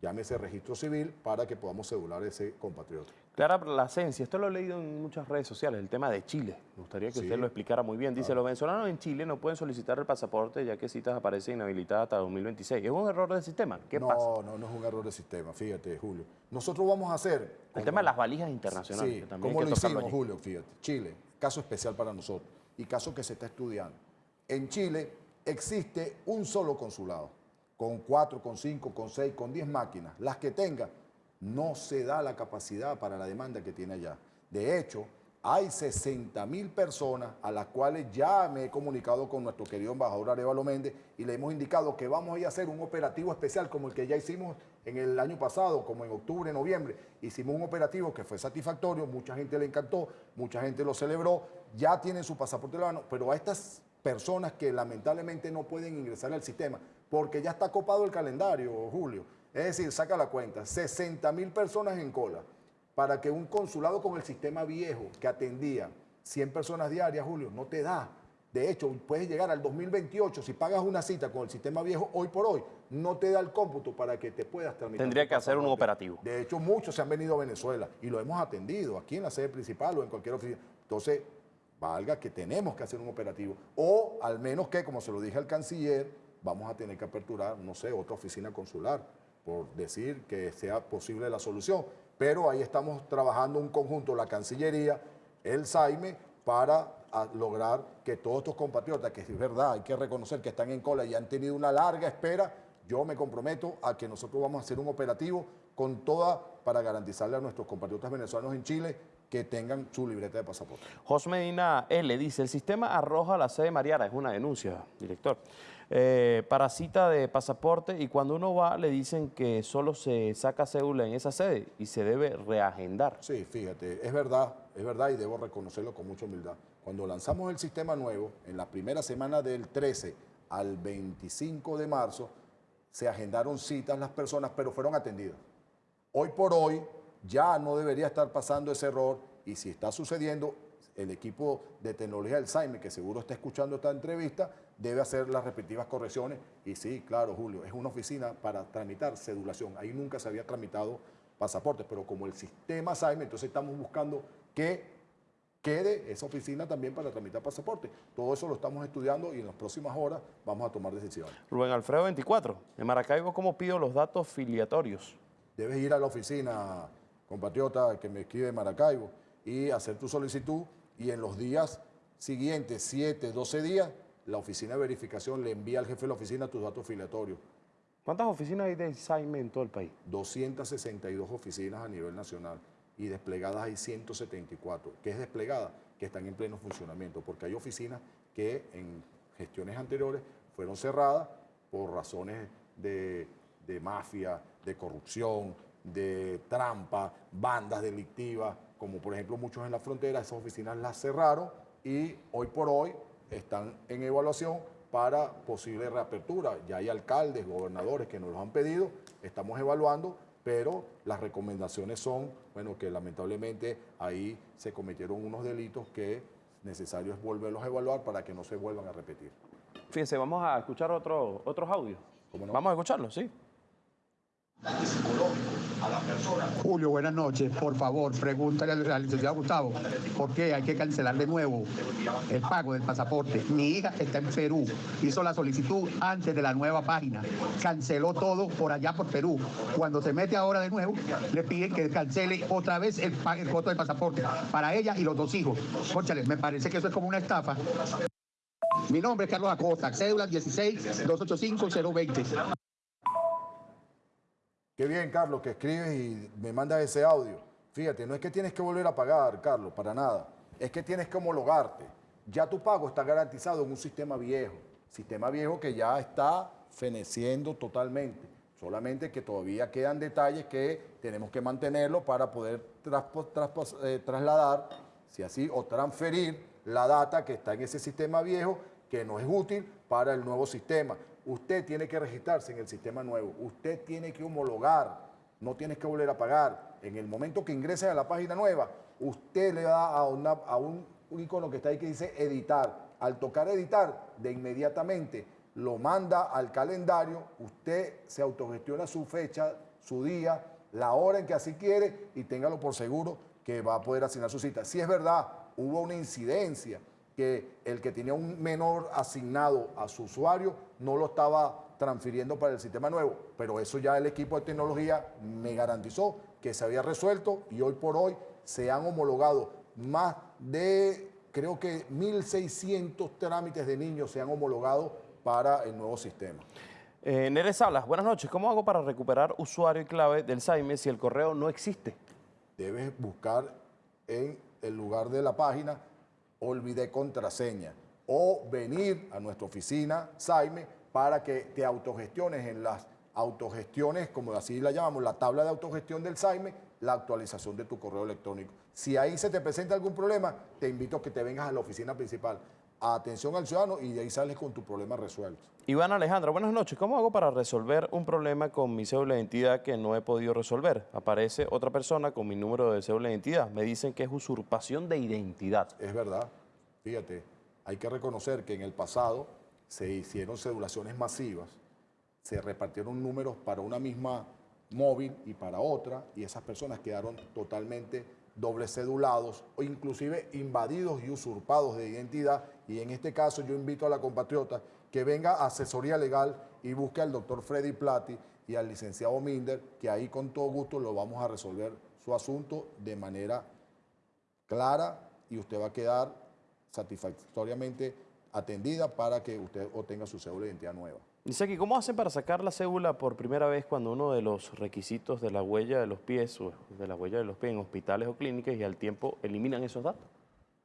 llámese registro civil, para que podamos cedular ese compatriota. Clara Plasencia, esto lo he leído en muchas redes sociales, el tema de Chile. Me gustaría que Sí. usted lo explicara muy bien. Dice, los venezolanos en Chile no pueden solicitar el pasaporte ya que citas aparecen inhabilitadas hasta 2026. ¿Es un error del sistema? ¿Qué no, pasa? No, no es un error de sistema, fíjate, Julio. Nosotros vamos a hacer... El como- tema de las valijas internacionales. Sí, que también hay que lo hicimos, allí. Julio, fíjate. Chile, caso especial para nosotros y caso que se está estudiando. En Chile existe un solo consulado, con cuatro, con cinco, con seis, con diez máquinas. Las que tenga, no se da la capacidad para la demanda que tiene allá. De hecho, hay 60 mil personas a las cuales ya me he comunicado con nuestro querido embajador Arevalo Méndez y le hemos indicado que vamos a ir a hacer un operativo especial como el que ya hicimos en el año pasado, como en octubre, noviembre, hicimos un operativo que fue satisfactorio, mucha gente le encantó, mucha gente lo celebró, ya tienen su pasaporte en la mano, pero a estas personas que lamentablemente no pueden ingresar al sistema, porque ya está copado el calendario, Julio. Es decir, saca la cuenta, 60 mil personas en cola para que un consulado con el sistema viejo que atendía 100 personas diarias, Julio, no te da. De hecho, puedes llegar al 2028, si pagas una cita con el sistema viejo hoy por hoy, no te da el cómputo para que te puedas tramitar. Tendría que hacer un operativo. De hecho, muchos se han venido a Venezuela y lo hemos atendido aquí en la sede principal o en cualquier oficina. Entonces, valga que tenemos que hacer un operativo. O al menos que, como se lo dije al canciller, vamos a tener que aperturar, no sé, otra oficina consular, por decir que sea posible la solución. Pero ahí estamos trabajando un conjunto, la Cancillería, el SAIME, para a lograr que todos estos compatriotas, que es verdad, hay que reconocer que están en cola y han tenido una larga espera, yo me comprometo a que nosotros vamos a hacer un operativo con toda para garantizarle a nuestros compatriotas venezolanos en Chile que tengan su libreta de pasaporte. José Medina L. dice, el sistema arroja la sede Mariana, es una denuncia, director, eh, para cita de pasaporte y cuando uno va le dicen que solo se saca cédula en esa sede y se debe reagendar. Sí, fíjate, es verdad, es verdad y debo reconocerlo con mucha humildad. Cuando lanzamos el sistema nuevo, en la primera semana del 13 al 25 de marzo, se agendaron citas las personas, pero fueron atendidas. Hoy por hoy ya no debería estar pasando ese error y si está sucediendo, el equipo de tecnología SAIME, que seguro está escuchando esta entrevista, debe hacer las respectivas correcciones. Y sí, claro, Julio, es una oficina para tramitar cedulación. Ahí nunca se había tramitado pasaportes, pero como el sistema SAIME, entonces estamos buscando que quede esa oficina también para tramitar pasaportes. Todo eso lo estamos estudiando y en las próximas horas vamos a tomar decisiones. Rubén Alfredo 24, en Maracaibo, ¿cómo pido los datos filiatorios? debes ir a la oficina, compatriota, que me escribe Maracaibo, y hacer tu solicitud y en los días siguientes, 7, 12 días, la oficina de verificación le envía al jefe de la oficina tus datos filiatorios. ¿Cuántas oficinas hay de SAIME en todo el país? 262 oficinas a nivel nacional y desplegadas hay 174. ¿Qué es desplegada? Que están en pleno funcionamiento, porque hay oficinas que en gestiones anteriores fueron cerradas por razones de, de mafia, de corrupción, de trampa, bandas delictivas, como por ejemplo muchos en la frontera, esas oficinas las cerraron y hoy por hoy están en evaluación para posible reapertura. Ya hay alcaldes, gobernadores que nos los han pedido, estamos evaluando, pero las recomendaciones son, bueno, que lamentablemente ahí se cometieron unos delitos que necesario es volverlos a evaluar para que no se vuelvan a repetir. Fíjense, vamos a escuchar otro, otros audios. ¿Cómo no? Vamos a escucharlos, sí. Julio, buenas noches. Por favor, pregúntale al, licenciado Gustavo por qué hay que cancelar de nuevo el pago del pasaporte. Mi hija está en Perú, hizo la solicitud antes de la nueva página, canceló todo por allá por Perú. Cuando se mete ahora de nuevo, le piden que cancele otra vez el, el costo del pasaporte para ella y los dos hijos. Cónchale, me parece que eso es como una estafa. Mi nombre es Carlos Acosta, cédula 16 285 020. Qué bien, Carlos, que escribes y me mandas ese audio. Fíjate, no es que tienes que volver a pagar, Carlos, para nada. Es que tienes que homologarte. Ya tu pago está garantizado en un sistema viejo. Sistema viejo que ya está feneciendo totalmente. Solamente que todavía quedan detalles que tenemos que mantenerlo para poder eh, trasladar, si así, o transferir la data que está en ese sistema viejo que no es útil para el nuevo sistema. Usted tiene que registrarse en el sistema nuevo. Usted tiene que homologar. No tienes que volver a pagar. En el momento que ingrese a la página nueva, usted le da a, un, un icono que está ahí que dice editar. Al tocar editar, de inmediatamente lo manda al calendario. Usted se autogestiona su fecha, su día, la hora en que así quiere y téngalo por seguro que va a poder asignar su cita. Si es verdad, hubo una incidencia que el que tenía un menor asignado a su usuario no lo estaba transfiriendo para el sistema nuevo, pero eso ya el equipo de tecnología me garantizó que se había resuelto y hoy por hoy se han homologado más de, creo que 1.600 trámites de niños se han homologado para el nuevo sistema. Eh, Nere Salas, buenas noches. ¿Cómo hago para recuperar usuario y clave del SAIME si el correo no existe? debes buscar en el lugar de la página olvidé contraseña o venir a nuestra oficina Saime para que te autogestiones en las autogestiones, como así la llamamos, la tabla de autogestión del SAIME, la actualización de tu correo electrónico. Si ahí se te presenta algún problema, te invito a que te vengas a la oficina principal. A atención al ciudadano y de ahí sales con tu problema resuelto. Iván Alejandra, buenas noches. ¿Cómo hago para resolver un problema con mi cédula de identidad que no he podido resolver? Aparece otra persona con mi número de cédula de identidad. Me dicen que es usurpación de identidad. Es verdad. Fíjate, hay que reconocer que en el pasado se hicieron cedulaciones masivas, se repartieron números para una misma móvil y para otra, y esas personas quedaron totalmente doble cedulados o inclusive invadidos y usurpados de identidad. Y en este caso yo invito a la compatriota que venga a asesoría legal y busque al doctor Freddy Plati y al licenciado Minder, que ahí con todo gusto lo vamos a resolver su asunto de manera clara y usted va a quedar satisfactoriamente atendida para que usted obtenga su cédula de identidad nueva. Dice aquí, ¿cómo hacen para sacar la cédula por primera vez cuando uno de los requisitos de la huella de los pies o de la huella de los pies en hospitales o clínicas y al tiempo eliminan esos datos?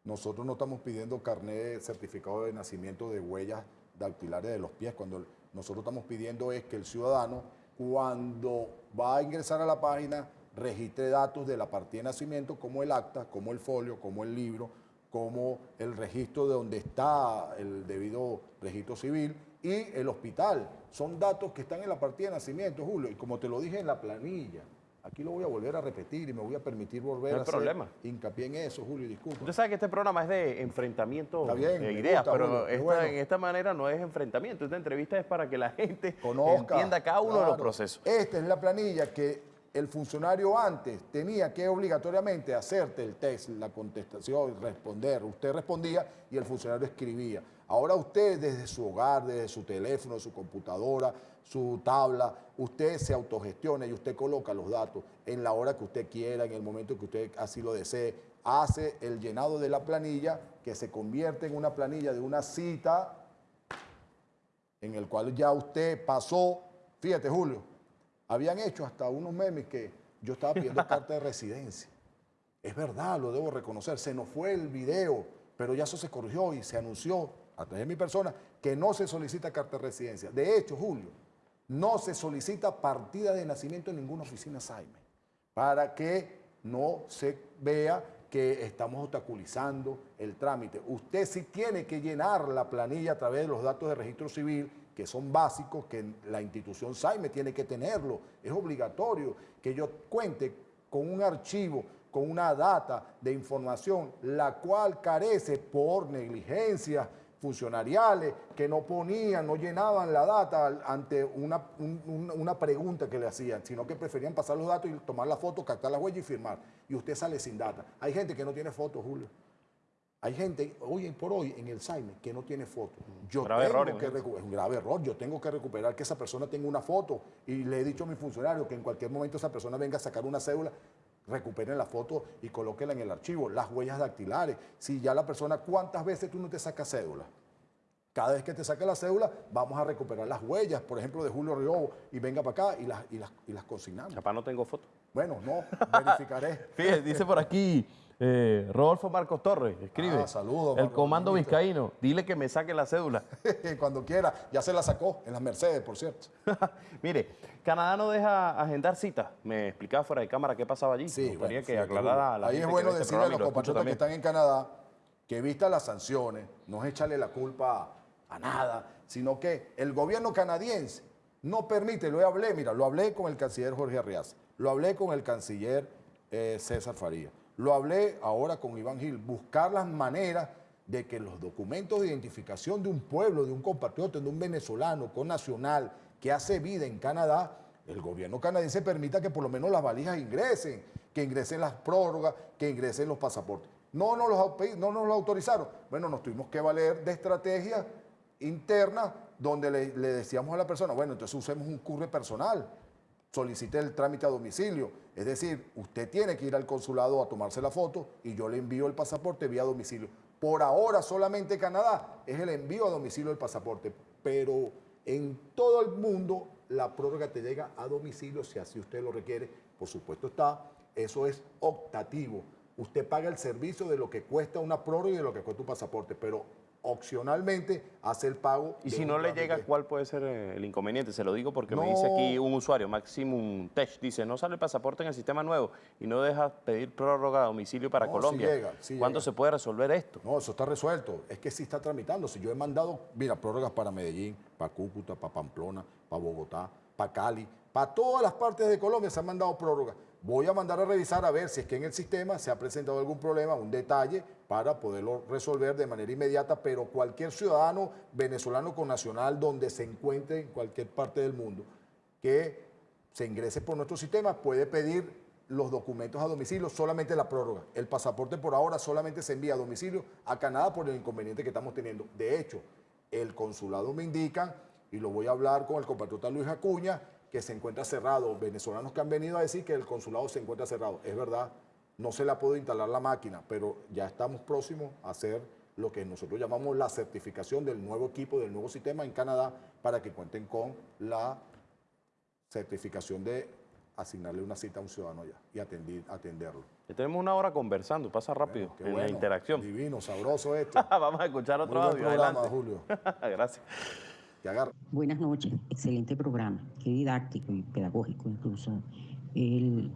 Nosotros no estamos pidiendo carnet certificado de nacimiento de huellas dactilares de los pies. Cuando nosotros estamos pidiendo es que el ciudadano, cuando va a ingresar a la página, registre datos de la partida de nacimiento, como el acta, como el folio, como el libro, como el registro de donde está el debido registro civil y el hospital. Son datos que están en la partida de nacimiento, Julio, y como te lo dije en la planilla, aquí lo voy a volver a repetir y me voy a permitir volver No a hacer problema. hincapié en eso, Julio, disculpa. Usted sabe que este programa es de enfrentamiento bien, de ideas, gusta, pero Julio, qué esta- bueno. en esta manera no es enfrentamiento. Esta entrevista es para que la gente Conozca, entienda cada uno de los procesos. Esta es la planilla que el funcionario antes tenía que obligatoriamente hacerte el test, la contestación, responder. Usted respondía y el funcionario escribía. Ahora usted desde su hogar, desde su teléfono, su computadora, su tabla, usted se autogestiona y usted coloca los datos en la hora que usted quiera, en el momento que usted así lo desee. Hace el llenado de la planilla que se convierte en una planilla de una cita en el cual ya usted pasó, fíjate Julio, habían hecho hasta unos memes que yo estaba pidiendo carta de residencia. Es verdad, lo debo reconocer, se nos fue el video, pero ya eso se corrigió y se anunció a de mi persona que no se solicita carta de residencia. De hecho, Julio, no se solicita partida de nacimiento en ninguna oficina Saime, para que no se vea que estamos obstaculizando el trámite. Usted sí tiene que llenar la planilla a través de los datos de registro civil, que son básicos, que la institución SAIME tiene que tenerlo. Es obligatorio que yo cuente con un archivo, con una data de información, la cual carece por negligencia funcionariales que no ponían, no llenaban la data ante una, un- un- una pregunta que le hacían, sino que preferían pasar los datos y tomar la foto, captar la huella y firmar. Y usted sale sin data. Hay gente que no tiene fotos, Julio. Hay gente, hoy por hoy, en el SAIME, que no tiene foto. Yo Grave tengo error, que es un grave error. Yo tengo que recuperar que esa persona tenga una foto. Y le he dicho a mi funcionario que en cualquier momento esa persona venga a sacar una cédula, recuperen la foto y colóquela en el archivo. Las huellas dactilares. Si ya la persona, ¿cuántas veces tú no te sacas cédula? Cada vez que te saque la cédula, vamos a recuperar las huellas, por ejemplo, de Julio Río, y venga para acá y las, y las, y las consignamos. Capaz no tengo foto. Bueno, no, verificaré. Fíjese, dice por aquí eh, Rodolfo Marcos Torres, escribe. Ah, saludos, El comando vizcaíno, dile que me saque la cédula. Cuando quiera. Ya se la sacó en las Mercedes, por cierto. Mire, Canadá no deja agendar citas. Me explicaba fuera de cámara qué pasaba allí. Sí, Me gustaría bueno, que aclarara a la Ahí gente es bueno este decirle a los lo compatriotas que están en Canadá que vistas las sanciones, no es echarle la culpa a nada, sino que el gobierno canadiense no permite, lo hablé, mira, lo hablé con el canciller Jorge Arriaza, lo hablé con el canciller eh, César Faría, lo hablé ahora con Iván Gil, buscar las maneras de que los documentos de identificación de un pueblo, de un compatriota, de un venezolano con nacional que hace vida en Canadá, el gobierno canadiense permita que por lo menos las valijas ingresen, que ingresen las prórrogas, que ingresen los pasaportes. No nos los, no nos lo autorizaron. Bueno, nos tuvimos que valer de estrategias internas donde le, le decíamos a la persona, bueno, entonces usemos un curre personal, solicite el trámite a domicilio. Es decir, usted tiene que ir al consulado a tomarse la foto y yo le envío el pasaporte vía domicilio. Por ahora solamente Canadá es el envío a domicilio del pasaporte, pero en todo el mundo la prórroga te llega a domicilio si así usted lo requiere. Por supuesto está, eso es optativo. Usted paga el servicio de lo que cuesta una prórroga y de lo que cuesta un pasaporte, pero opcionalmente hace el pago. Y si no le llega, ¿cuál puede ser eh, el inconveniente? Se lo digo porque me dice aquí un usuario, Maximum Tech, dice, no sale el pasaporte en el sistema nuevo y no deja pedir prórroga a domicilio para No, sí Colombia. llega, sí ¿Cuándo llega. se puede resolver esto? No, eso está resuelto. Es que sí está tramitando. Si yo he mandado, mira, prórrogas para Medellín, para Cúcuta, para Pamplona, para Bogotá, para Cali, para todas las partes de Colombia se han mandado prórrogas. Voy a mandar a revisar a ver si es que en el sistema se ha presentado algún problema, un detalle, para poderlo resolver de manera inmediata, pero cualquier ciudadano venezolano con nacional donde se encuentre en cualquier parte del mundo que se ingrese por nuestro sistema puede pedir los documentos a domicilio, solamente la prórroga. El pasaporte por ahora solamente se envía a domicilio a Canadá por el inconveniente que estamos teniendo. De hecho, el consulado me indica, y lo voy a hablar con el compatriota Luis Acuña, que se encuentra cerrado. Venezolanos que han venido a decir que el consulado se encuentra cerrado. Es verdad, no se le ha podido instalar la máquina, pero ya estamos próximos a hacer lo que nosotros llamamos la certificación del nuevo equipo, del nuevo sistema en Canadá, para que cuenten con la certificación de asignarle una cita a un ciudadano ya y atendi- atenderlo. Ya tenemos una hora conversando, pasa rápido Qué en la bueno, interacción. Divino, sabroso esto. Vamos a escuchar otro Muy buen audio, programa. Julio. Gracias. Buenas noches, excelente programa, qué didáctico y pedagógico incluso el,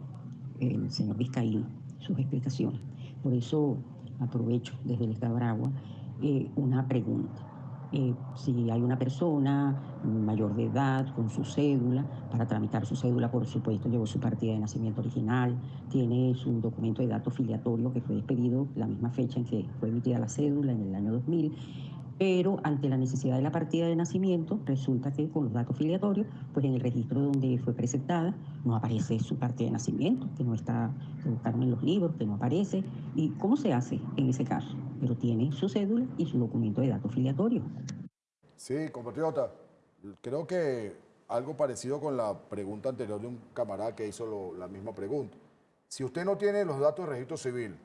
señor Vizcaíno, sus explicaciones. Por eso aprovecho desde el Estado de Aragua eh, una pregunta. Eh, si hay una persona mayor de edad con su cédula, para tramitar su cédula, por supuesto, llevó su partida de nacimiento original, tiene su documento de datos filiatorio que fue expedido la misma fecha en que fue emitida la cédula, en el año 2000, pero ante la necesidad de la partida de nacimiento, resulta que con los datos filiatorios, pues en el registro donde fue presentada no aparece su partida de nacimiento, que no está, que buscaron en los libros, que no aparece. ¿Y cómo se hace en ese caso? Pero tiene su cédula y su documento de datos filiatorio. Sí, compatriota, creo que algo parecido con la pregunta anterior de un camarada que hizo la misma pregunta. Si usted no tiene los datos de registro civil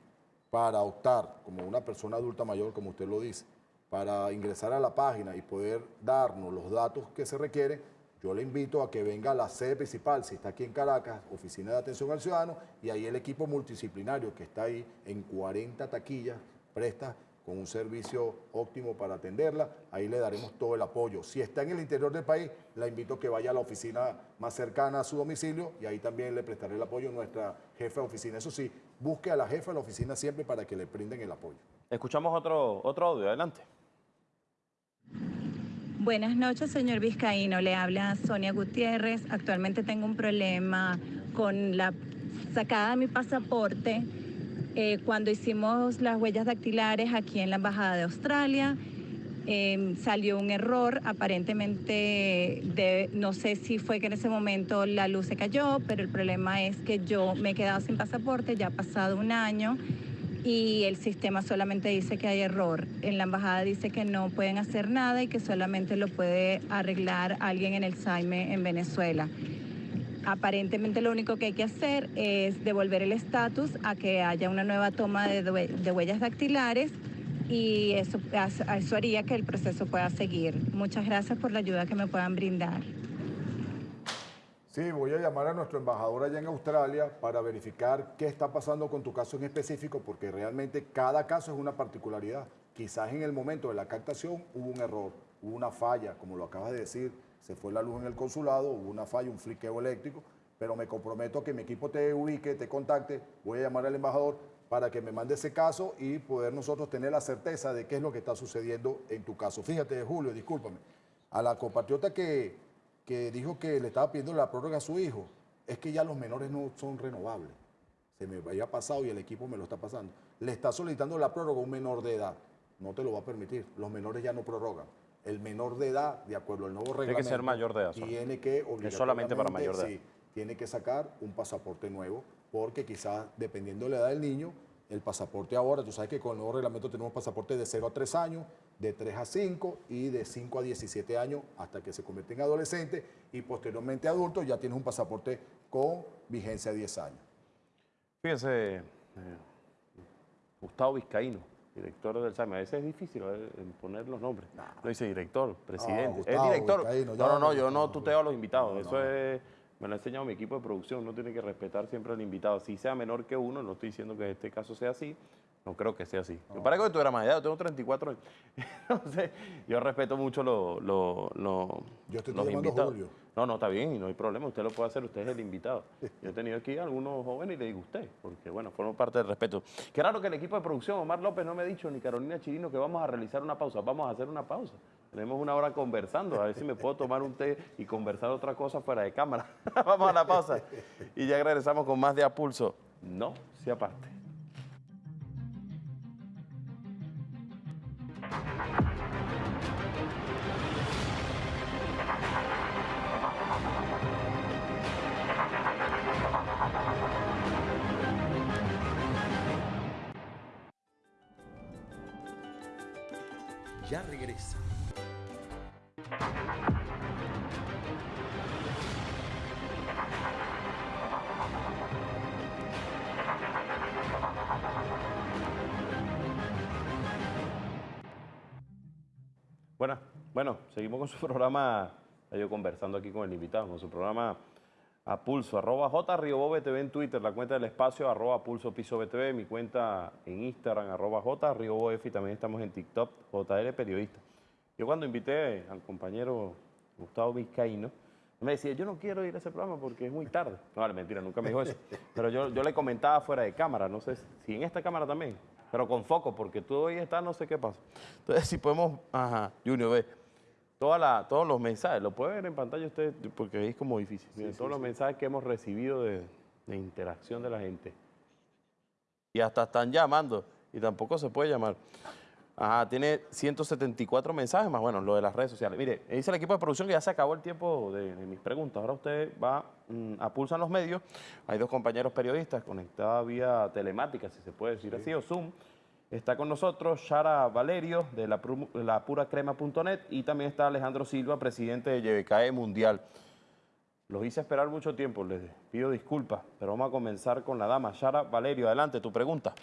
para optar como una persona adulta mayor, como usted lo dice, para ingresar a la página y poder darnos los datos que se requieren, yo le invito a que venga a la sede principal, si está aquí en Caracas, Oficina de Atención al Ciudadano, y ahí el equipo multidisciplinario que está ahí en 40 taquillas, presta con un servicio óptimo para atenderla, ahí le daremos todo el apoyo. Si está en el interior del país, la invito a que vaya a la oficina más cercana a su domicilio y ahí también le prestaré el apoyo a nuestra jefa de oficina. Eso sí, busque a la jefa de la oficina siempre para que le brinden el apoyo. Escuchamos otro, otro audio, adelante. Buenas noches, señor Vizcaíno. Le habla Sonia Gutiérrez. Actualmente tengo un problema con la sacada de mi pasaporte. Eh, cuando hicimos las huellas dactilares aquí en la Embajada de Australia, eh, salió un error. Aparentemente, de- no sé si fue que en ese momento la luz se cayó, pero el problema es que yo me he quedado sin pasaporte, ya ha pasado un año y el sistema solamente dice que hay error. En la embajada dice que no pueden hacer nada y que solamente lo puede arreglar alguien en el SAIME en Venezuela. Aparentemente lo único que hay que hacer es devolver el estatus a que haya una nueva toma de, huellas dactilares y eso, eso haría que el proceso pueda seguir. Muchas gracias por la ayuda que me puedan brindar. Sí, voy a llamar a nuestro embajador allá en Australia para verificar qué está pasando con tu caso en específico, porque realmente cada caso es una particularidad. Quizás en el momento de la captación hubo un error, hubo una falla, como lo acabas de decir, se fue la luz en el consulado, hubo una falla, un fliqueo eléctrico, pero me comprometo a que mi equipo te ubique, te contacte, voy a llamar al embajador para que me mande ese caso y poder nosotros tener la certeza de qué es lo que está sucediendo en tu caso. Fíjate, Julio, discúlpame, a la compatriota que, que dijo que le estaba pidiendo la prórroga a su hijo, es que ya los menores no son renovables. Se me había pasado y el equipo me lo está pasando. Le está solicitando la prórroga a un menor de edad. No te lo va a permitir. Los menores ya no prorrogan. El menor de edad, de acuerdo al nuevo Tiene reglamento, que ser mayor de edad. Tiene que Es solamente para mayor de edad. sí, tiene que sacar un pasaporte nuevo, porque quizás dependiendo de la edad del niño, el pasaporte ahora, tú sabes que con el nuevo reglamento tenemos pasaporte de 0 a 3 años, de 3 a 5 y de 5 a 17 años hasta que se convierte en adolescente y posteriormente adulto ya tienes un pasaporte con vigencia de 10 años. Fíjense, eh, Gustavo Vizcaíno, director del SAME. A veces es difícil eh, poner los nombres. No dice director, presidente. es Gustavo director. Vizcaíno, no, no, no, yo no tuteo a los invitados. Eso es, me lo ha enseñado mi equipo de producción. Uno tiene que respetar siempre al invitado. Si sea menor que uno, no estoy diciendo que en este caso sea así, No creo que sea así. Me parece que tú eras más edad, yo tengo 34 años. Entonces, yo respeto mucho lo- lo- lo- Yo estoy los invitados. Julio. No, no, está bien, y no hay problema, usted lo puede hacer, usted es el invitado. Yo he tenido aquí algunos jóvenes y le digo usted, porque bueno, forma parte del respeto. Qué raro que el equipo de producción, Omar López, no me ha dicho, ni Carolina Chirino, que vamos a realizar una pausa. Vamos a hacer una pausa. Tenemos una hora conversando, a ver si me puedo tomar un té y conversar otra cosa fuera de cámara. vamos a la pausa y ya regresamos con más de A Pulso. No, sí aparte. Bueno, seguimos con su programa, yo conversando aquí con el invitado, con su programa a pulso, arroba J Río BTV en Twitter, la cuenta del espacio, arroba pulso piso BTV, mi cuenta en Instagram, arroba J Río Bof, y también estamos en TikTok, JL Periodista. Yo cuando invité al compañero Gustavo Vizcaíno, me decía, yo no quiero ir a ese programa porque es muy tarde. No, vale, mentira, nunca me dijo eso. Pero yo, yo le comentaba fuera de cámara, no sé si en esta cámara también, pero con foco, porque tú hoy estás, no sé qué pasa. Entonces, si podemos, ajá, Junior, ve, toda la, todos los mensajes, lo puede ver en pantalla usted, porque es como difícil. Miren, todos los mensajes que hemos recibido de, de interacción de la gente. Y hasta están llamando, y tampoco se puede llamar. Ajá, tiene 174 mensajes más, bueno, lo de las redes sociales. Mire, dice el equipo de producción que ya se acabó el tiempo de, de mis preguntas. Ahora usted va mm, a Pulsan los medios. Hay dos compañeros periodistas conectados vía telemática, si se puede decir así, o Zoom. Está con nosotros Shara Valerio de la, la puracrema.net y también está Alejandro Silva, presidente de YBKE Mundial. Los hice esperar mucho tiempo, les pido disculpas, pero vamos a comenzar con la dama. Shara Valerio, adelante, tu pregunta.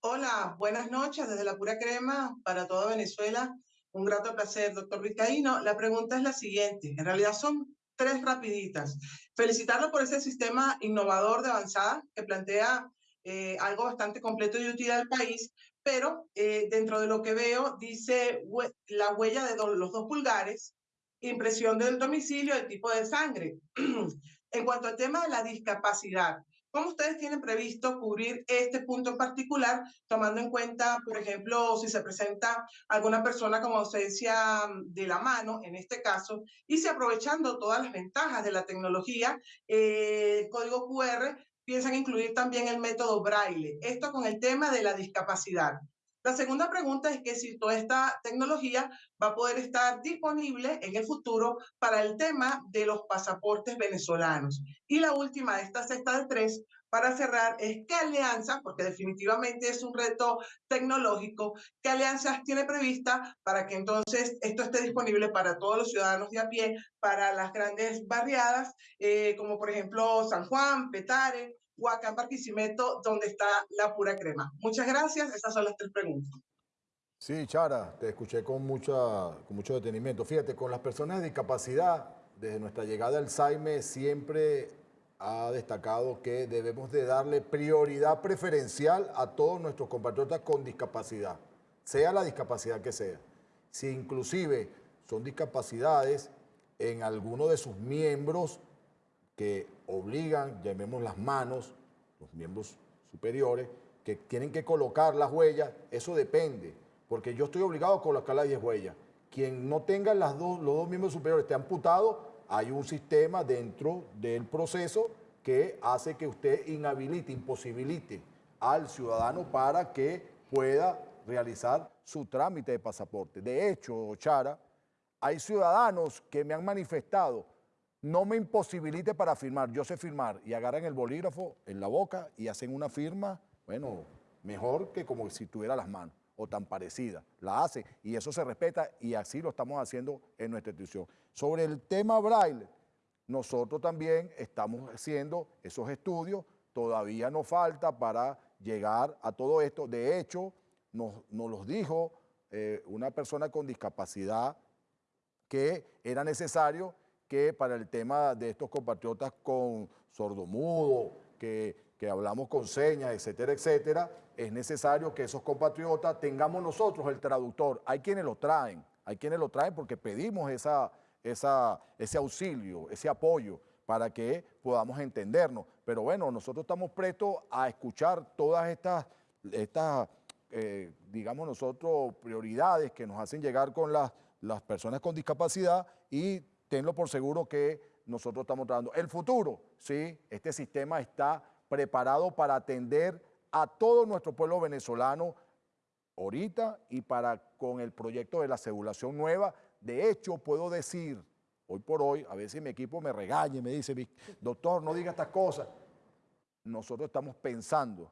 Hola, buenas noches desde la pura crema para toda Venezuela. Un grato placer, doctor Vizcaíno. La pregunta es la siguiente. En realidad son tres rapiditas. Felicitarlo por ese sistema innovador de avanzada que plantea eh, algo bastante completo y útil al país, pero eh, dentro de lo que veo dice la huella de do- los dos pulgares, impresión del domicilio, el tipo de sangre. en cuanto al tema de la discapacidad, ¿Cómo ustedes tienen previsto cubrir este punto en particular, tomando en cuenta, por ejemplo, si se presenta alguna persona con ausencia de la mano, en este caso, y si aprovechando todas las ventajas de la tecnología, eh, el código QR, piensan incluir también el método braille? Esto con el tema de la discapacidad. La segunda pregunta es que si toda esta tecnología va a poder estar disponible en el futuro para el tema de los pasaportes venezolanos. Y la última de esta sexta de tres, para cerrar, es qué alianza, porque definitivamente es un reto tecnológico, qué alianzas tiene prevista para que entonces esto esté disponible para todos los ciudadanos de a pie, para las grandes barriadas, eh, como por ejemplo San Juan, Petare, Huacán, Barquisimeto, donde está la pura crema. Muchas gracias, esas son las tres preguntas. Sí, Chara, te escuché con, mucha, con mucho detenimiento. Fíjate, con las personas de discapacidad, desde nuestra llegada al SAIME siempre ha destacado que debemos de darle prioridad preferencial a todos nuestros compatriotas con discapacidad, sea la discapacidad que sea. Si inclusive son discapacidades en alguno de sus miembros que obligan, llamemos las manos, los miembros superiores, que tienen que colocar las huellas, eso depende, porque yo estoy obligado a colocar las 10 huellas. Quien no tenga las dos, los dos miembros superiores esté amputado, hay un sistema dentro del proceso que hace que usted inhabilite, imposibilite al ciudadano para que pueda realizar su trámite de pasaporte. De hecho, Chara, hay ciudadanos que me han manifestado, no me imposibilite para firmar, yo sé firmar, y agarran el bolígrafo en la boca y hacen una firma, bueno, mejor que como si tuviera las manos, o tan parecida, la hace, y eso se respeta, y así lo estamos haciendo en nuestra institución. Sobre el tema braille, nosotros también estamos haciendo esos estudios, todavía nos falta para llegar a todo esto, de hecho, nos, nos los dijo eh, una persona con discapacidad que era necesario que para el tema de estos compatriotas con sordomudo, que que, hablamos con señas, etcétera, etcétera, es necesario que esos compatriotas tengamos nosotros el traductor. Hay quienes lo traen, hay quienes lo traen porque pedimos esa, esa, ese auxilio, ese apoyo para que podamos entendernos. Pero bueno, nosotros estamos prestos a escuchar todas estas, estas eh, digamos nosotros, prioridades que nos hacen llegar con las, las personas con discapacidad y tenlo por seguro que nosotros estamos tratando. El futuro, sí, este sistema está preparado para atender a todo nuestro pueblo venezolano ahorita y para con el proyecto de la cedulación nueva. De hecho, puedo decir, hoy por hoy, a veces mi equipo me regaña y me dice, doctor, no diga estas cosas. Nosotros estamos pensando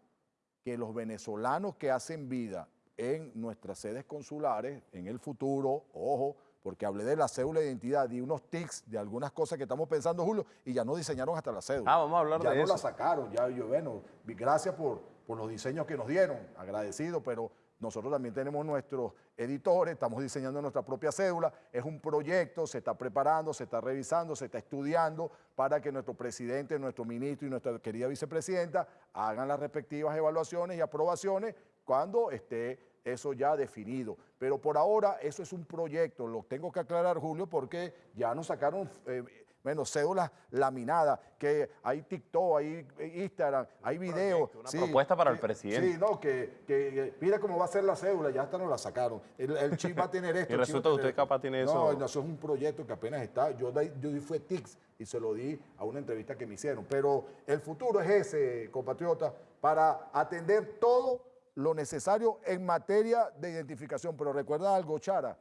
que los venezolanos que hacen vida en nuestras sedes consulares, en el futuro, ojo, porque hablé de la cédula de identidad, y unos tics de algunas cosas que estamos pensando, Julio, y ya no diseñaron hasta la cédula. Ah, vamos a hablar ya de no eso. la sacaron, ya yo, bueno, gracias por, por los diseños que nos dieron, agradecido, pero nosotros también tenemos nuestros editores, estamos diseñando nuestra propia cédula, es un proyecto, se está preparando, se está revisando, se está estudiando para que nuestro presidente, nuestro ministro y nuestra querida vicepresidenta hagan las respectivas evaluaciones y aprobaciones cuando esté eso ya definido. Pero por ahora eso es un proyecto, lo tengo que aclarar Julio porque ya nos sacaron... eh, bueno, cédulas laminadas, que hay TikTok, hay Instagram, hay videos. una propuesta para el presidente. Sí, no, que, que mira cómo va a ser la cédula, ya hasta nos la sacaron. El, el chip va a tener esto. Y resulta que tener usted capaz tiene eso. No, eso es un proyecto que apenas está. Yo, yo di fue TICS y se lo di a una entrevista que me hicieron. Pero el futuro es ese, compatriota, para atender todo lo necesario en materia de identificación. Pero recuerda algo, Chara,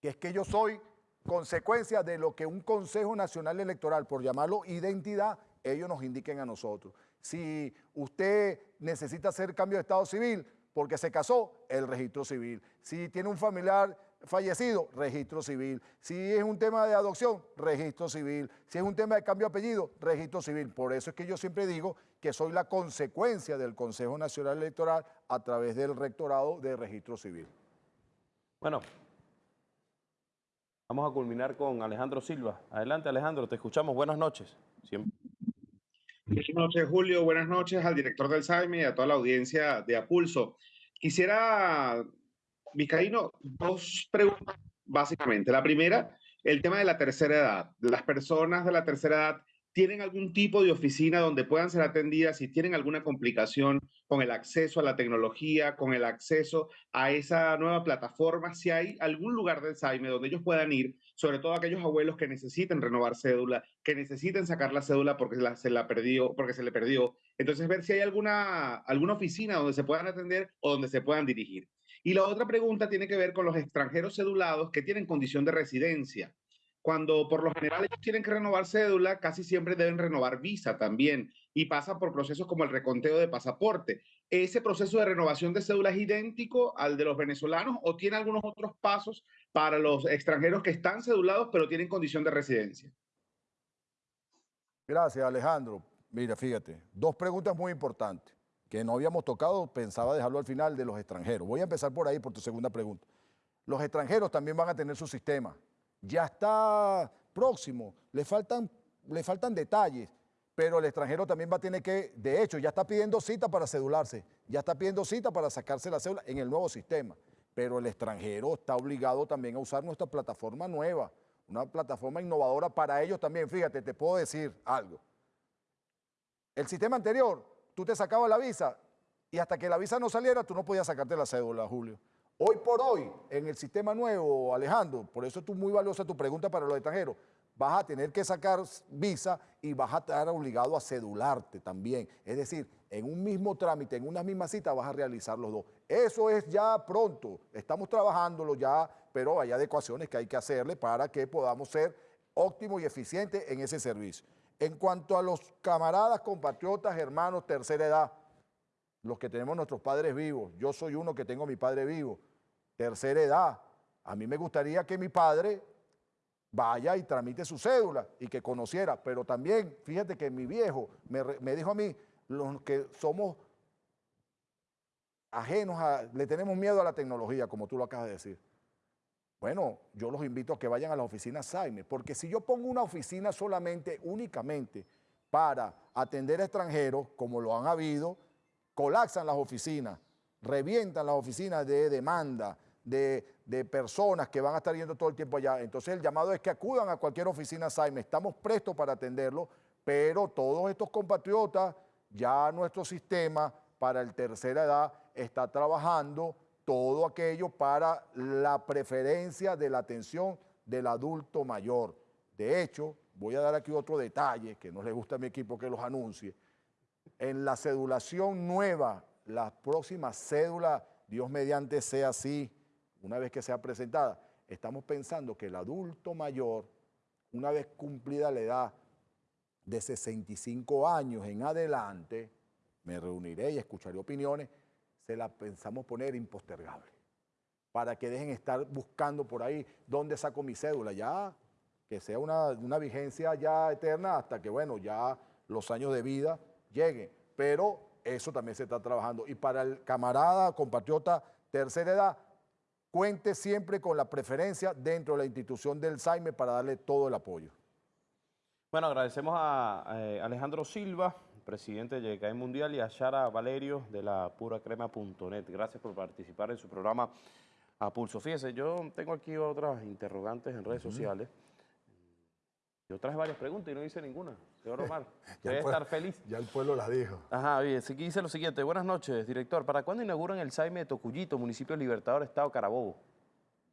que es que yo soy consecuencia de lo que un Consejo Nacional Electoral, por llamarlo identidad, ellos nos indiquen a nosotros. Si usted necesita hacer cambio de estado civil porque se casó, el registro civil. Si tiene un familiar fallecido, registro civil. Si es un tema de adopción, registro civil. Si es un tema de cambio de apellido, registro civil. Por eso es que yo siempre digo que soy la consecuencia del Consejo Nacional Electoral a través del rectorado de registro civil. Bueno, vamos a culminar con Alejandro Silva. Adelante, Alejandro, te escuchamos. Buenas noches. Buenas noches, Julio. Buenas noches al director del SAIME y a toda la audiencia de Apulso. Quisiera, Vizcaíno, dos preguntas básicamente. La primera, el tema de la tercera edad. Las personas de la tercera edad tienen algún tipo de oficina donde puedan ser atendidas si tienen alguna complicación con el acceso a la tecnología, con el acceso a esa nueva plataforma, si hay algún lugar del SAIME donde ellos puedan ir, sobre todo aquellos abuelos que necesiten renovar cédula, que necesiten sacar la cédula porque se la perdió, porque se le perdió. Entonces, ver si hay alguna, alguna oficina donde se puedan atender o donde se puedan dirigir. Y la otra pregunta tiene que ver con los extranjeros cedulados que tienen condición de residencia. Cuando por lo general ellos tienen que renovar cédula, casi siempre deben renovar visa también y pasa por procesos como el reconteo de pasaporte. ¿Ese proceso de renovación de cédula es idéntico al de los venezolanos o tiene algunos otros pasos para los extranjeros que están cedulados pero tienen condición de residencia? Gracias, Alejandro. Mira, fíjate, dos preguntas muy importantes que no habíamos tocado, pensaba dejarlo al final de los extranjeros. Voy a empezar por ahí, por tu segunda pregunta. Los extranjeros también van a tener su sistema. Ya está próximo, le faltan, le faltan detalles, pero el extranjero también va a tener que, de hecho, ya está pidiendo cita para cedularse, ya está pidiendo cita para sacarse la cédula en el nuevo sistema. Pero el extranjero está obligado también a usar nuestra plataforma nueva, una plataforma innovadora para ellos también. Fíjate, te puedo decir algo. El sistema anterior, tú te sacabas la visa y hasta que la visa no saliera, tú no podías sacarte la cédula, Julio. Hoy por hoy, en el sistema nuevo, Alejandro, por eso es muy valiosa tu pregunta para los extranjeros, vas a tener que sacar visa y vas a estar obligado a cedularte también. Es decir, en un mismo trámite, en una misma cita, vas a realizar los dos. Eso es ya pronto, estamos trabajándolo ya, pero hay adecuaciones que hay que hacerle para que podamos ser óptimos y eficientes en ese servicio. En cuanto a los camaradas, compatriotas, hermanos, tercera edad, los que tenemos nuestros padres vivos, yo soy uno que tengo mi padre vivo, tercera edad, a mí me gustaría que mi padre vaya y tramite su cédula y que conociera, pero también, fíjate que mi viejo me, me dijo a mí, los que somos ajenos a, le tenemos miedo a la tecnología, como tú lo acabas de decir. Bueno, yo los invito a que vayan a la oficina Saime, porque si yo pongo una oficina solamente, únicamente, para atender a extranjeros, como lo han habido, colapsan las oficinas, revientan las oficinas de demanda, de, de, personas que van a estar yendo todo el tiempo allá. Entonces el llamado es que acudan a cualquier oficina SAIME, estamos prestos para atenderlo, pero todos estos compatriotas, ya nuestro sistema para el tercera edad está trabajando todo aquello para la preferencia de la atención del adulto mayor. De hecho, voy a dar aquí otro detalle que no le gusta a mi equipo que los anuncie. En la cedulación nueva, la próxima cédula, Dios mediante sea así, una vez que sea presentada, estamos pensando que el adulto mayor, una vez cumplida la edad de 65 años en adelante, me reuniré y escucharé opiniones, se la pensamos poner impostergable, para que dejen estar buscando por ahí dónde saco mi cédula, ya que sea una, vigencia ya eterna hasta que, bueno, ya los años de vida lleguen, pero eso también se está trabajando. Y para el camarada, compatriota, tercera edad, cuente siempre con la preferencia dentro de la institución del SAIME para darle todo el apoyo. Bueno, agradecemos a, eh, Alejandro Silva, presidente de YCAI Mundial, y a Shara Valerio de la puracrema.net. Gracias por participar en su programa A Pulso. Fíjese, yo tengo aquí otras interrogantes en redes sociales. Yo traje varias preguntas y no hice ninguna. Señor Omar, debe estar feliz. Ya el pueblo las dijo. Ajá, bien. Aquí dice lo siguiente. Buenas noches, director. ¿Para cuándo inauguran el SAIME de Tocuyito, municipio Libertador, Estado Carabobo?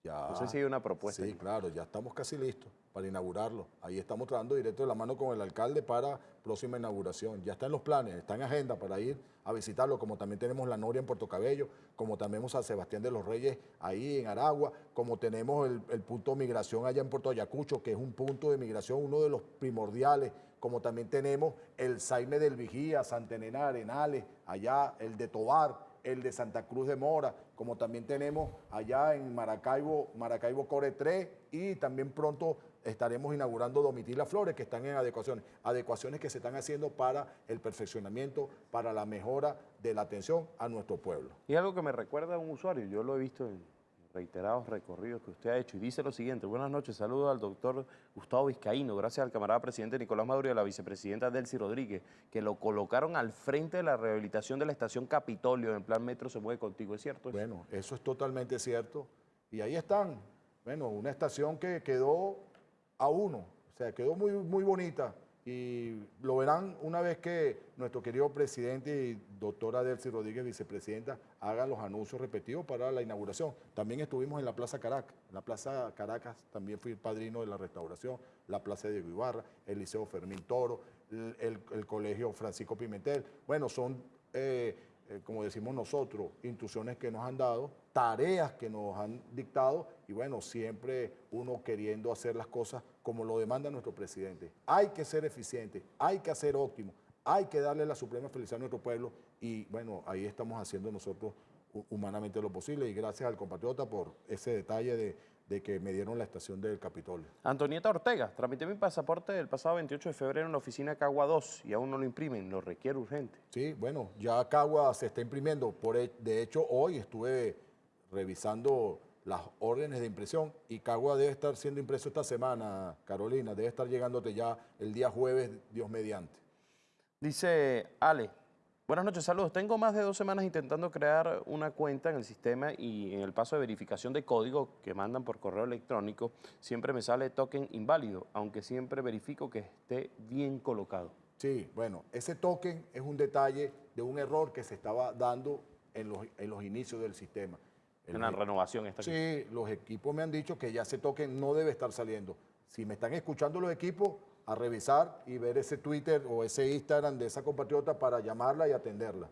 Ya, no sé si hay una propuesta. Sí, claro, ya estamos casi listos para inaugurarlo. Ahí estamos trabajando directo de la mano con el alcalde para próxima inauguración. Ya está en los planes, está en agenda para ir a visitarlo, como también tenemos la Noria en Puerto Cabello, como también tenemos a Sebastián de los Reyes ahí en Aragua, como tenemos el, el punto de migración allá en Puerto Ayacucho, que es un punto de migración, uno de los primordiales, como también tenemos el Saime del Vigía, Santa Elena Arenales, allá el de Tobar, el de Santa Cruz de Mora, como también tenemos allá en Maracaibo, Maracaibo Core 3 y también pronto estaremos inaugurando Domitila Flores, que están en adecuaciones, adecuaciones que se están haciendo para el perfeccionamiento, para la mejora de la atención a nuestro pueblo. Y algo que me recuerda a un usuario, yo lo he visto en reiterados recorridos que usted ha hecho. Y dice lo siguiente, buenas noches, saludo al doctor Gustavo Vizcaíno, gracias al camarada presidente Nicolás Maduro y a la vicepresidenta Delcy Rodríguez, que lo colocaron al frente de la rehabilitación de la estación Capitolio en plan Metro se mueve contigo, ¿es cierto? Bueno, eso es totalmente cierto. Y ahí están, bueno, una estación que quedó a uno, o sea, quedó muy, muy bonita y lo verán una vez que nuestro querido presidente y doctora Delcy Rodríguez, vicepresidenta, hagan los anuncios repetidos para la inauguración. También estuvimos en la Plaza Caracas. La Plaza Caracas también fui el padrino de la restauración, la Plaza de Ibarra, el Liceo Fermín Toro, el, el, el Colegio Francisco Pimentel. Bueno, son... Eh, eh, como decimos nosotros, instrucciones que nos han dado, tareas que nos han dictado y bueno, siempre uno queriendo hacer las cosas como lo demanda nuestro presidente. Hay que ser eficiente, hay que hacer óptimo, hay que darle la suprema felicidad a nuestro pueblo y bueno, ahí estamos haciendo nosotros humanamente lo posible y gracias al compatriota por ese detalle de, de que me dieron la estación del Capitolio. Antonieta Ortega, tramité mi pasaporte el pasado 28 de febrero en la oficina Cagua 2 y aún no lo imprimen, lo requiere urgente. Sí, bueno, ya Cagua se está imprimiendo. Por, de hecho, hoy estuve revisando las órdenes de impresión y Cagua debe estar siendo impreso esta semana, Carolina, debe estar llegándote ya el día jueves, Dios mediante. Dice Ale, Buenas noches, saludos. Tengo más de dos semanas intentando crear una cuenta en el sistema y en el paso de verificación de código que mandan por correo electrónico siempre me sale token inválido, aunque siempre verifico que esté bien colocado. Sí, bueno, ese token es un detalle de un error que se estaba dando en los, en los inicios del sistema. En la renovación está aquí. Sí, los equipos me han dicho que ya ese token no debe estar saliendo. Si me están escuchando los equipos, a revisar y ver ese Twitter o ese Instagram de esa compatriota para llamarla y atenderla.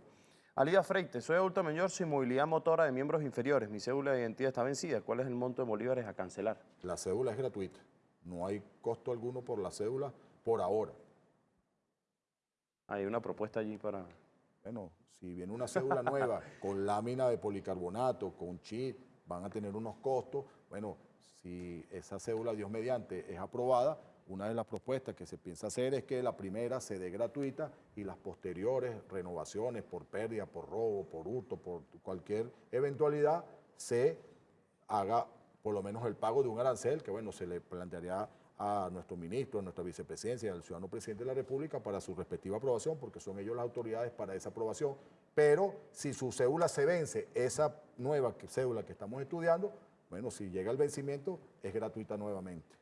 Alida Freite, soy adulto mayor sin movilidad motora de miembros inferiores. Mi cédula de identidad está vencida. ¿Cuál es el monto de bolívares a cancelar? La cédula es gratuita. No hay costo alguno por la cédula por ahora. Hay una propuesta allí para... Bueno, si viene una cédula nueva con lámina de policarbonato, con chip, van a tener unos costos. Bueno, si esa cédula, Dios mediante, es aprobada, una de las propuestas que se piensa hacer es que la primera se dé gratuita y las posteriores renovaciones por pérdida, por robo, por hurto, por cualquier eventualidad, se haga por lo menos el pago de un arancel que, bueno, se le plantearía a nuestro ministro, a nuestra vicepresidencia, al ciudadano presidente de la República para su respectiva aprobación, porque son ellos las autoridades para esa aprobación. Pero si su cédula se vence, esa nueva cédula que estamos estudiando, bueno, si llega el vencimiento, es gratuita nuevamente.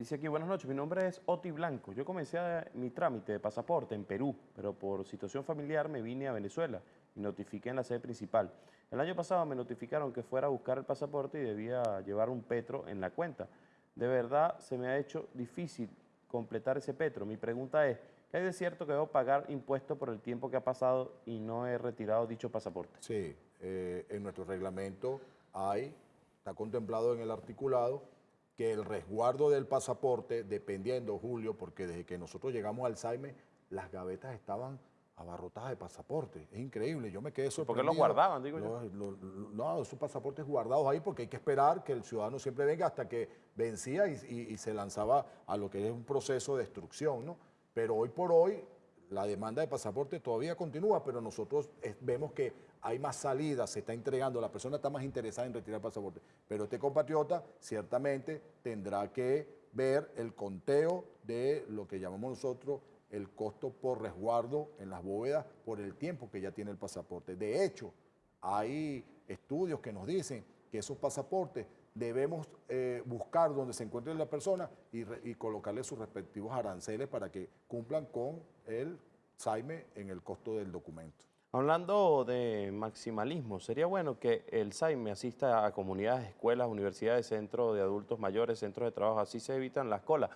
Dice aquí, buenas noches, mi nombre es Oti Blanco. Yo comencé mi trámite de pasaporte en Perú, pero por situación familiar me vine a Venezuela y notifiqué en la sede principal. El año pasado me notificaron que fuera a buscar el pasaporte y debía llevar un petro en la cuenta. De verdad se me ha hecho difícil completar ese petro. Mi pregunta es, ¿qué hay de cierto que debo pagar impuestos por el tiempo que ha pasado y no he retirado dicho pasaporte? Sí, eh, en nuestro reglamento hay, está contemplado en el articulado, que el resguardo del pasaporte, dependiendo, Julio, porque desde que nosotros llegamos al SAIME, las gavetas estaban abarrotadas de pasaportes. Es increíble, yo me quedé ¿Por sorprendido. qué los guardaban, digo yo? Los- los- los- no, esos pasaportes guardados ahí porque hay que esperar que el ciudadano siempre venga hasta que vencía y, y- y se lanzaba a lo que es un proceso de destrucción, ¿no? Pero hoy por hoy la demanda de pasaporte todavía continúa, pero nosotros vemos que hay más salidas, se está entregando, la persona está más interesada en retirar el pasaporte. Pero este compatriota ciertamente tendrá que ver el conteo de lo que llamamos nosotros el costo por resguardo en las bóvedas por el tiempo que ya tiene el pasaporte. De hecho, hay estudios que nos dicen que esos pasaportes debemos eh, buscar donde se encuentre la persona y, re- y colocarle sus respectivos aranceles para que cumplan con el SAIME en el costo del documento. Hablando de maximalismo, sería bueno que el SAIME asista a comunidades, escuelas, universidades, centros de adultos mayores, centros de trabajo, así se evitan las colas.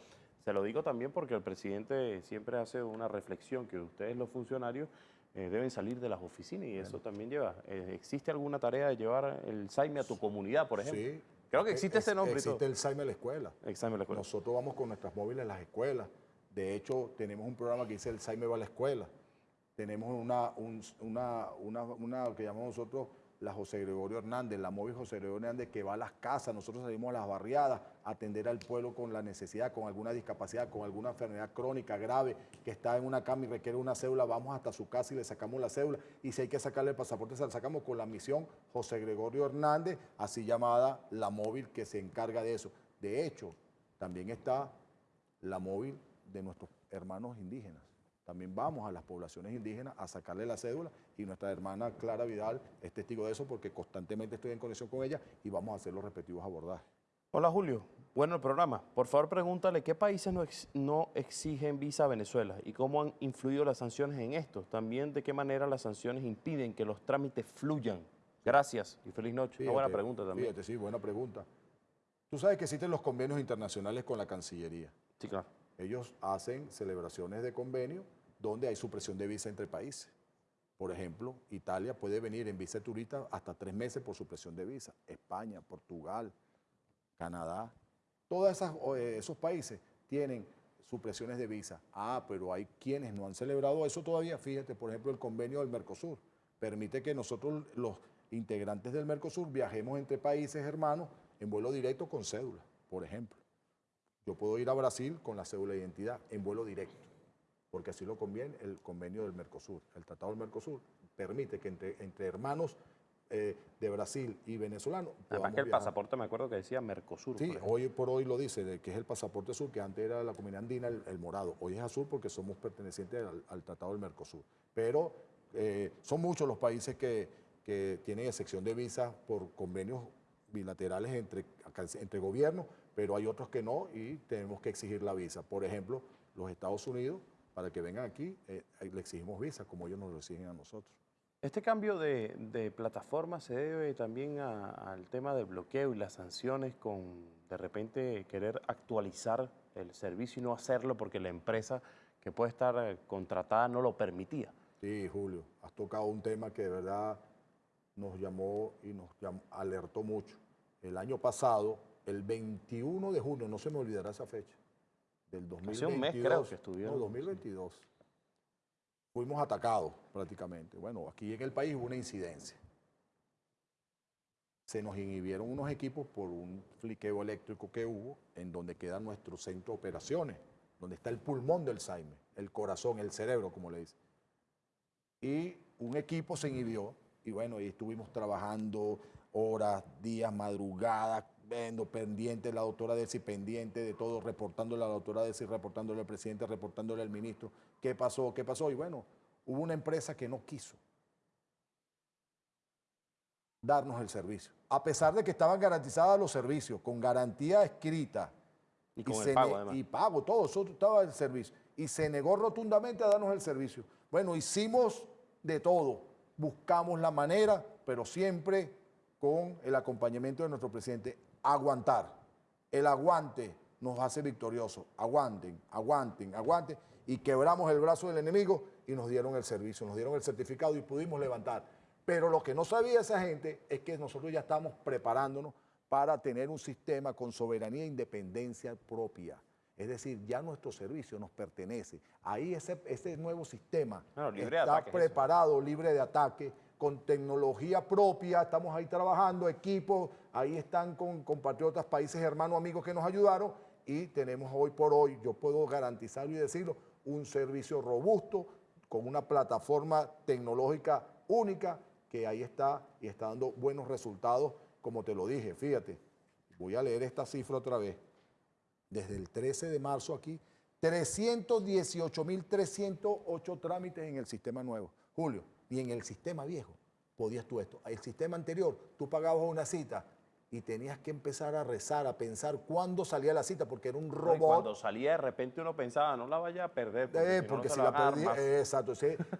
Se lo digo también porque el presidente siempre hace una reflexión que ustedes los funcionarios eh, deben salir de las oficinas y eso también lleva. eh, ¿Existe alguna tarea de llevar el SAIME a tu comunidad, por ejemplo? Sí. Creo que existe Ex- ese nombre Existe el SAIME a la escuela. A la escuela. Nosotros vamos con nuestras móviles a las escuelas. De hecho, tenemos un programa que dice el SAIME va a la escuela. Tenemos una, un- una, una, una que llamamos nosotros la José Gregorio Hernández, la móvil José Gregorio Hernández que va a las casas. Nosotros salimos a las barriadas a atender al pueblo con la necesidad, con alguna discapacidad, con alguna enfermedad crónica grave, que está en una cama y requiere una cédula. Vamos hasta su casa y le sacamos la cédula. Y si hay que sacarle el pasaporte, se la sacamos con la misión José Gregorio Hernández, así llamada la móvil que se encarga de eso. De hecho, también está la móvil de nuestros hermanos indígenas. También vamos a las poblaciones indígenas a sacarle la cédula y nuestra hermana Clara Vidal es testigo de eso porque constantemente estoy en conexión con ella y vamos a hacer los respectivos abordajes. Hola Julio, bueno el programa. Por favor pregúntale qué países no, ex- no exigen visa a Venezuela y cómo han influido las sanciones en esto. También de qué manera las sanciones impiden que los trámites fluyan. Gracias y feliz noche. Una buena pregunta también. Fíjate, sí, buena pregunta. Tú sabes que existen los convenios internacionales con la Cancillería. Sí, claro. Ellos hacen celebraciones de convenio donde hay supresión de visa entre países. Por ejemplo, Italia puede venir en visa turista hasta tres meses por supresión de visa. España, Portugal, Canadá, todos esos países tienen supresiones de visa. Ah, pero hay quienes no han celebrado eso todavía. Fíjate, por ejemplo, el convenio del Mercosur permite que nosotros, los integrantes del Mercosur, viajemos entre países hermanos en vuelo directo con cédula, por ejemplo. Yo puedo ir a Brasil con la cédula de identidad en vuelo directo, porque así lo conviene el convenio del Mercosur. El Tratado del Mercosur permite que entre, entre hermanos eh, de Brasil y venezolanos Además que el viajar. pasaporte me acuerdo que decía Mercosur. Sí, por hoy por hoy lo dice, que es el pasaporte azul, que antes era la comunidad andina, el, el morado. Hoy es azul porque somos pertenecientes al, al Tratado del Mercosur. Pero eh, son muchos los países que, que tienen excepción de visa por convenios bilaterales entre, entre gobiernos, pero hay otros que no y tenemos que exigir la visa. Por ejemplo, los Estados Unidos, para que vengan aquí, eh, le exigimos visa, como ellos nos lo exigen a nosotros. Este cambio de, de plataforma se debe también al tema del bloqueo y las sanciones con de repente querer actualizar el servicio y no hacerlo porque la empresa que puede estar eh, contratada no lo permitía. Sí, Julio, has tocado un tema que de verdad nos llamó y nos alertó mucho. El año pasado, el 21 de junio, no se me olvidará esa fecha, del 2022. Hace un mes creo que estuvieron. No, 2022. Fuimos atacados prácticamente. Bueno, aquí en el país hubo una incidencia. Se nos inhibieron unos equipos por un fliqueo eléctrico que hubo en donde queda nuestro centro de operaciones, donde está el pulmón del Saime, el corazón, el cerebro, como le dicen y un equipo se inhibió y bueno, y estuvimos trabajando horas, días, madrugadas, Vendo, pendiente, la doctora Desi pendiente de todo, reportándole a la doctora Desi, reportándole al presidente, reportándole al ministro. ¿Qué pasó? ¿Qué pasó? Y bueno, hubo una empresa que no quiso darnos el servicio. A pesar de que estaban garantizados los servicios, con garantía escrita. Y con el pago, además. Y pago, todo, eso estaba el servicio. Y se negó rotundamente a darnos el servicio. Bueno, hicimos de todo. Buscamos la manera, pero siempre con el acompañamiento de nuestro presidente. Aguantar. El aguante nos hace victoriosos. Aguanten, aguanten, aguanten. Y quebramos el brazo del enemigo y nos dieron el servicio, nos dieron el certificado y pudimos levantar. Pero lo que no sabía esa gente es que nosotros ya estamos preparándonos para tener un sistema con soberanía e independencia propia. Es decir, ya nuestro servicio nos pertenece. Ahí ese, ese nuevo sistema está ataques, eso. preparado, libre de ataque, con tecnología propia, estamos ahí trabajando, equipos, ahí están con compatriotas, países hermanos, amigos que nos ayudaron y tenemos hoy por hoy, yo puedo garantizarlo y decirlo, un servicio robusto con una plataforma tecnológica única que ahí está y está dando buenos resultados, como te lo dije. Fíjate, voy a leer esta cifra otra vez. Desde el 13 de marzo aquí, 318.308 trámites en el sistema nuevo. Julio, y en el sistema viejo podías tú esto. El sistema anterior, tú pagabas una cita y tenías que empezar a rezar, a pensar cuándo salía la cita, porque era un y robot. Cuando salía de repente uno pensaba, no la vaya a perder. Porque, Eh, si no, porque no si se la van a dar perdí, más. eh, exacto,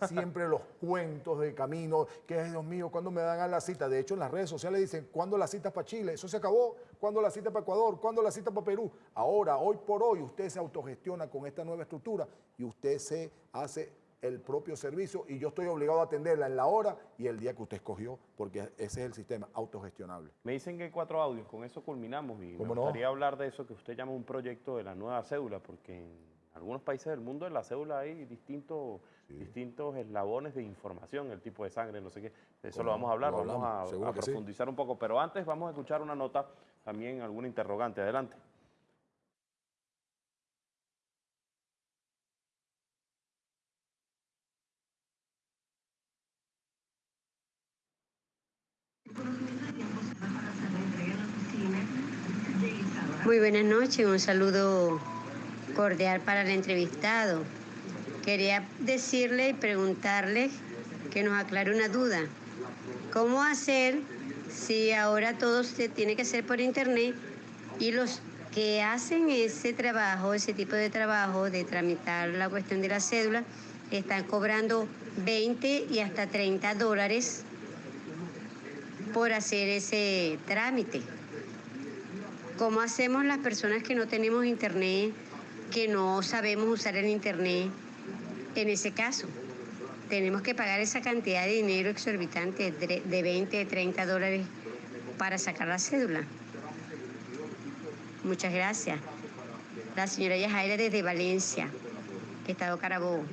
siempre los cuentos de camino, que es Dios mío, ¿cuándo me dan a la cita? De hecho, en las redes sociales dicen, ¿cuándo la cita para Chile? Eso se acabó, ¿cuándo la cita para Ecuador? ¿Cuándo la cita para Perú? Ahora, hoy por hoy, usted se autogestiona con esta nueva estructura y usted se hace el propio servicio y yo estoy obligado a atenderla en la hora y el día que usted escogió, porque ese es el sistema autogestionable. Me dicen que hay cuatro audios, con eso culminamos y me gustaría hablar de eso que usted llama un proyecto de la nueva cédula, porque en algunos países del mundo en la cédula hay distintos, distintos eslabones de información, el tipo de sangre, no sé qué. De eso ¿Cómo lo vamos a hablar, vamos a, sí. profundizar un poco, pero antes vamos a escuchar una nota, también alguna interrogante. Adelante. Muy buenas noches, un saludo cordial para el entrevistado. Quería decirle y preguntarle que nos aclare una duda. ¿Cómo hacer si ahora todo se tiene que hacer por internet y los que hacen ese trabajo, ese tipo de trabajo de tramitar la cuestión de la cédula, están cobrando 20 y hasta 30 dólares por hacer ese trámite? ¿Cómo hacemos las personas que no tenemos internet, que no sabemos usar el internet? En ese caso, tenemos que pagar esa cantidad de dinero exorbitante de de 20, 30 dólares para sacar la cédula. Muchas gracias. La señora Yajaira desde Valencia, Estado Carabobo.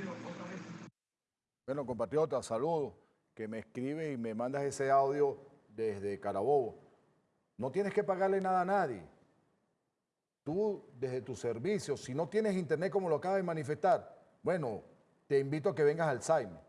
Bueno, compatriota, saludos, que me escribe y me mandas ese audio desde Carabobo. No tienes que pagarle nada a nadie. Tú, desde tu servicio, si no tienes internet como lo acabas de manifestar, bueno, te invito a que vengas al SAIME,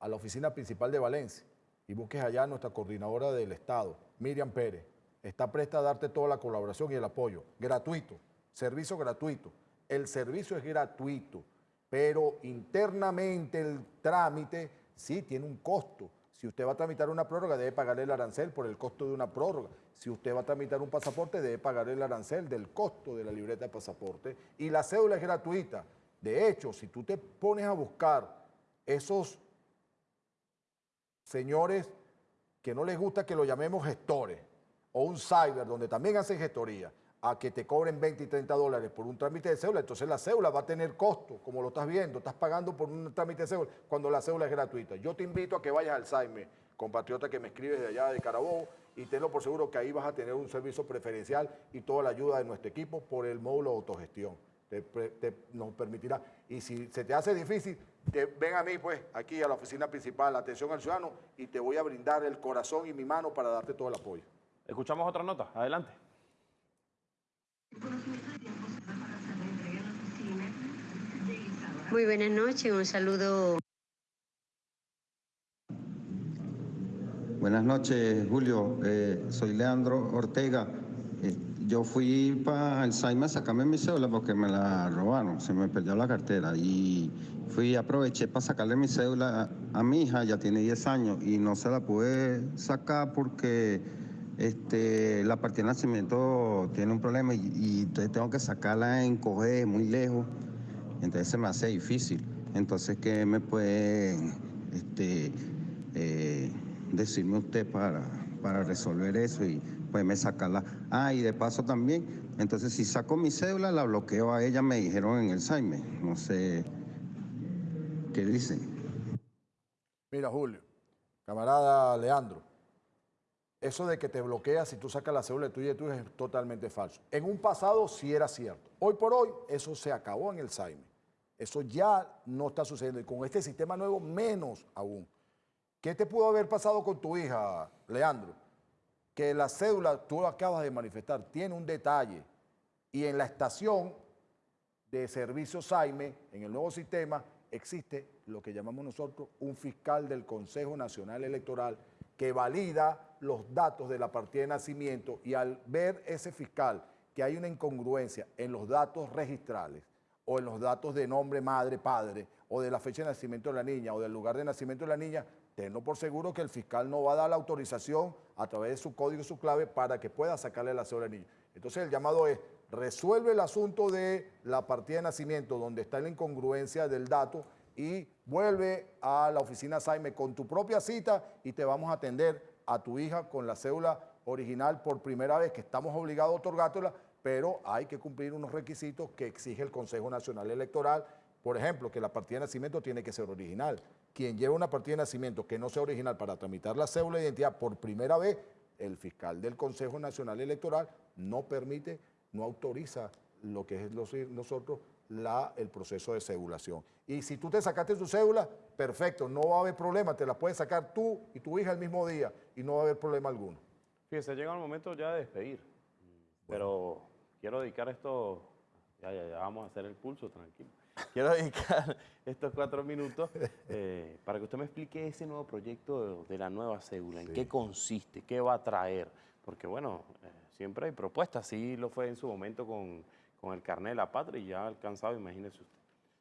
a la oficina principal de Valencia, y busques allá a nuestra coordinadora del Estado, Miriam Pérez. Está presta a darte toda la colaboración y el apoyo, gratuito, servicio gratuito. El servicio es gratuito, pero internamente el trámite sí tiene un costo. Si usted va a tramitar una prórroga, debe pagar el arancel por el costo de una prórroga. Si usted va a tramitar un pasaporte, debe pagar el arancel del costo de la libreta de pasaporte. Y la cédula es gratuita. De hecho, si tú te pones a buscar esos señores que no les gusta que lo llamemos gestores, o un cyber donde también hacen gestoría, a que te cobren 20 y 30 dólares por un trámite de cédula, entonces la cédula va a tener costo, como lo estás viendo, estás pagando por un trámite de cédula cuando la cédula es gratuita. Yo te invito a que vayas al SAIME, compatriota que me escribes de allá de Carabobo, y tenlo por seguro que ahí vas a tener un servicio preferencial y toda la ayuda de nuestro equipo por el módulo de autogestión. Te, te- nos permitirá. Y si se te hace difícil, te- ven a mí, pues, aquí a la oficina principal, atención al ciudadano, y te voy a brindar el corazón y mi mano para darte todo el apoyo. Escuchamos otra nota. Adelante. Muy buenas noches, un saludo. Buenas noches, Julio. Eh, soy Leandro Ortega. Eh, Yo fui para Saime a sacarme mi cédula porque me la robaron, se me perdió la cartera y fui, aproveché para sacarle mi cédula a, a mi hija, ya tiene 10 años y no se la pude sacar porque este, la partida de nacimiento tiene un problema y, y tengo que sacarla en coger muy lejos, entonces se me hace difícil. Entonces, ¿qué me puede este, eh, decirme usted para, para resolver eso y poderme sacarla? Ah, y de paso también, entonces si saco mi cédula, la bloqueo a ella, me dijeron en el Saime. No sé qué dicen. Mira, Julio, camarada Leandro, eso de que te bloqueas si tú sacas la cédula tuya y tuya es totalmente falso. En un pasado sí era cierto. Hoy por hoy eso se acabó en el Saime. Eso ya no está sucediendo y con este sistema nuevo menos aún. ¿Qué te pudo haber pasado con tu hija, Leandro? Que la cédula, tú lo acabas de manifestar, tiene un detalle y en la estación de servicio Saime, en el nuevo sistema, existe lo que llamamos nosotros un fiscal del Consejo Nacional Electoral que valida los datos de la partida de nacimiento y al ver ese fiscal que hay una incongruencia en los datos registrales o en los datos de nombre, madre, padre, o de la fecha de nacimiento de la niña o del lugar de nacimiento de la niña, tenlo por seguro que el fiscal no va a dar la autorización a través de su código y su clave para que pueda sacarle la cédula al niño. Entonces el llamado es, resuelve el asunto de la partida de nacimiento donde está la incongruencia del dato y vuelve a la oficina Saime con tu propia cita y te vamos a atender a tu hija con la cédula original por primera vez que estamos obligados a otorgártela, pero hay que cumplir unos requisitos que exige el Consejo Nacional Electoral. Por ejemplo, que la partida de nacimiento tiene que ser original. Quien lleva una partida de nacimiento que no sea original para tramitar la cédula de identidad por primera vez, el fiscal del Consejo Nacional Electoral no permite, no autoriza lo que es nosotros la, el proceso de cedulación. Y si tú te sacaste tu cédula, perfecto, no va a haber problema, te la puedes sacar tú y tu hija el mismo día y no va a haber problema alguno. Fíjese, llega el momento ya de despedir, pero quiero dedicar esto, ya, ya, ya vamos a hacer el pulso, tranquilo. Quiero dedicar estos cuatro minutos eh, para que usted me explique ese nuevo proyecto de, de la nueva cédula, en qué consiste, qué va a traer, porque bueno, eh, siempre hay propuestas, así lo fue en su momento con, con el carnet de la patria y ya alcanzado, imagínese usted.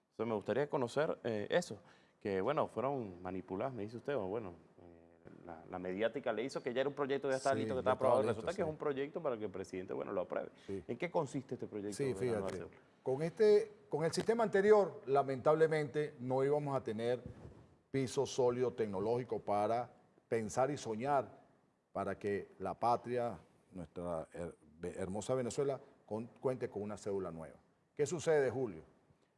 Entonces me gustaría conocer eh, eso, que bueno, fueron manipuladas, me dice usted, o bueno, eh, la, la mediática le hizo que ya era un proyecto, ya está Sí, listo, que está estaba aprobado. listo, Resulta que sí. es un proyecto para que el presidente, bueno, lo apruebe. ¿En qué consiste este proyecto? Sí, fíjate. Con, este, con el sistema anterior, lamentablemente, no íbamos a tener piso sólido tecnológico para pensar y soñar para que la patria, nuestra her- hermosa Venezuela, cuente con una cédula nueva. ¿Qué sucede, Julio?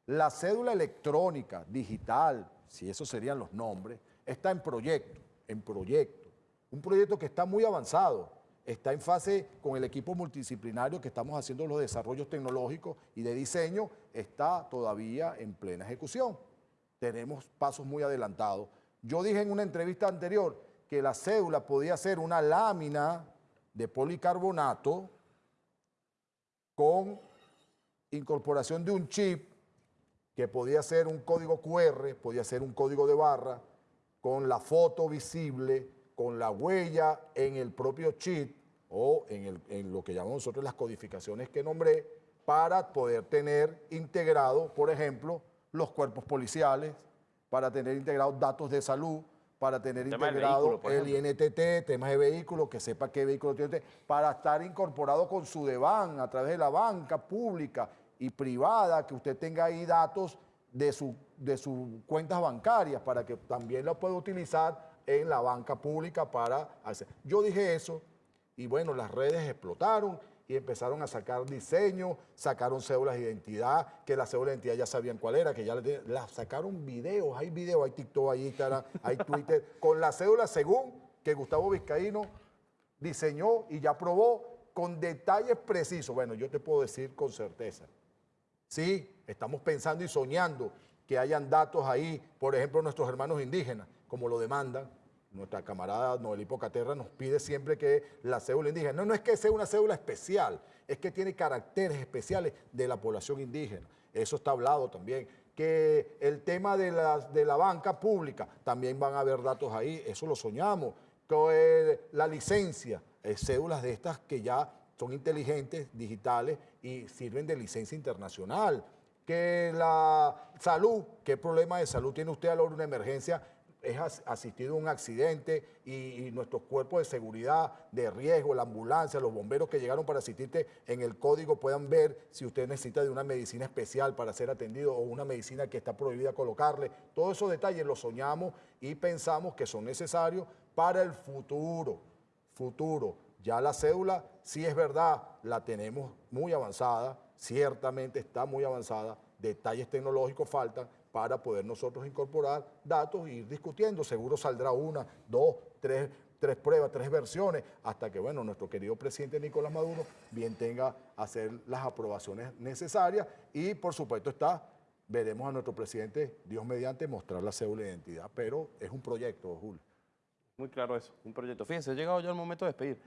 La cédula electrónica, digital, si esos serían los nombres, está en proyecto, en proyecto. Un proyecto que está muy avanzado, está en fase con el equipo multidisciplinario que estamos haciendo los desarrollos tecnológicos y de diseño, está todavía en plena ejecución. Tenemos pasos muy adelantados. Yo dije en una entrevista anterior que la cédula podía ser una lámina de policarbonato con incorporación de un chip que podía ser un código QR, podía ser un código de barra, con la foto visible, con la huella en el propio chip o en, lo que llamamos nosotros las codificaciones que nombré, para poder tener integrado, por ejemplo, los cuerpos policiales, para tener integrados datos de salud, para tener El integrado vehículo, el. INTT, temas de vehículos, que sepa qué vehículo tiene, usted, para estar incorporado con su DEVAN a través de la banca pública y privada, que usted tenga ahí datos de, su, de sus cuentas bancarias para que también lo pueda utilizar en la banca pública para hacer. Yo dije eso y bueno, las redes explotaron y empezaron a sacar diseños, sacaron cédulas de identidad, que la cédula de identidad ya sabían cuál era, que ya las sacaron videos, hay videos, hay TikTok, hay Instagram, hay Twitter, con la cédula según que Gustavo Vizcaíno diseñó y ya probó con detalles precisos. Bueno, yo te puedo decir con certeza. Sí, estamos pensando y soñando que hayan datos ahí, por ejemplo, nuestros hermanos indígenas, como lo demandan. Nuestra camarada Noel Hipocaterra nos pide siempre que la cédula indígena, no, no es que sea una cédula especial, es que tiene caracteres especiales de la población indígena. Eso está hablado también. Que el tema de la, de la banca pública, también van a haber datos ahí, eso lo soñamos. Que, eh, la licencia, eh, cédulas de estas que ya son inteligentes, digitales y sirven de licencia internacional. Que la salud, ¿qué problema de salud tiene usted a la hora de una emergencia? Es asistido a un accidente y, nuestros cuerpos de seguridad, de riesgo, la ambulancia, los bomberos que llegaron para asistirte en el código puedan ver si usted necesita de una medicina especial para ser atendido o una medicina que está prohibida colocarle. Todos esos detalles los soñamos y pensamos que son necesarios para el futuro. Futuro. Ya la cédula, sí es verdad, la tenemos muy avanzada, ciertamente está muy avanzada, detalles tecnológicos faltan, para poder nosotros incorporar datos e ir discutiendo. Seguro saldrá una, dos, tres, tres pruebas, tres versiones, hasta que, bueno, nuestro querido presidente Nicolás Maduro bien tenga hacer las aprobaciones necesarias y, por supuesto, está, veremos a nuestro presidente, Dios mediante, mostrar la cédula de identidad, pero es un proyecto, Julio. Muy claro eso, un proyecto. Fíjense, ha llegado ya el momento de despedir.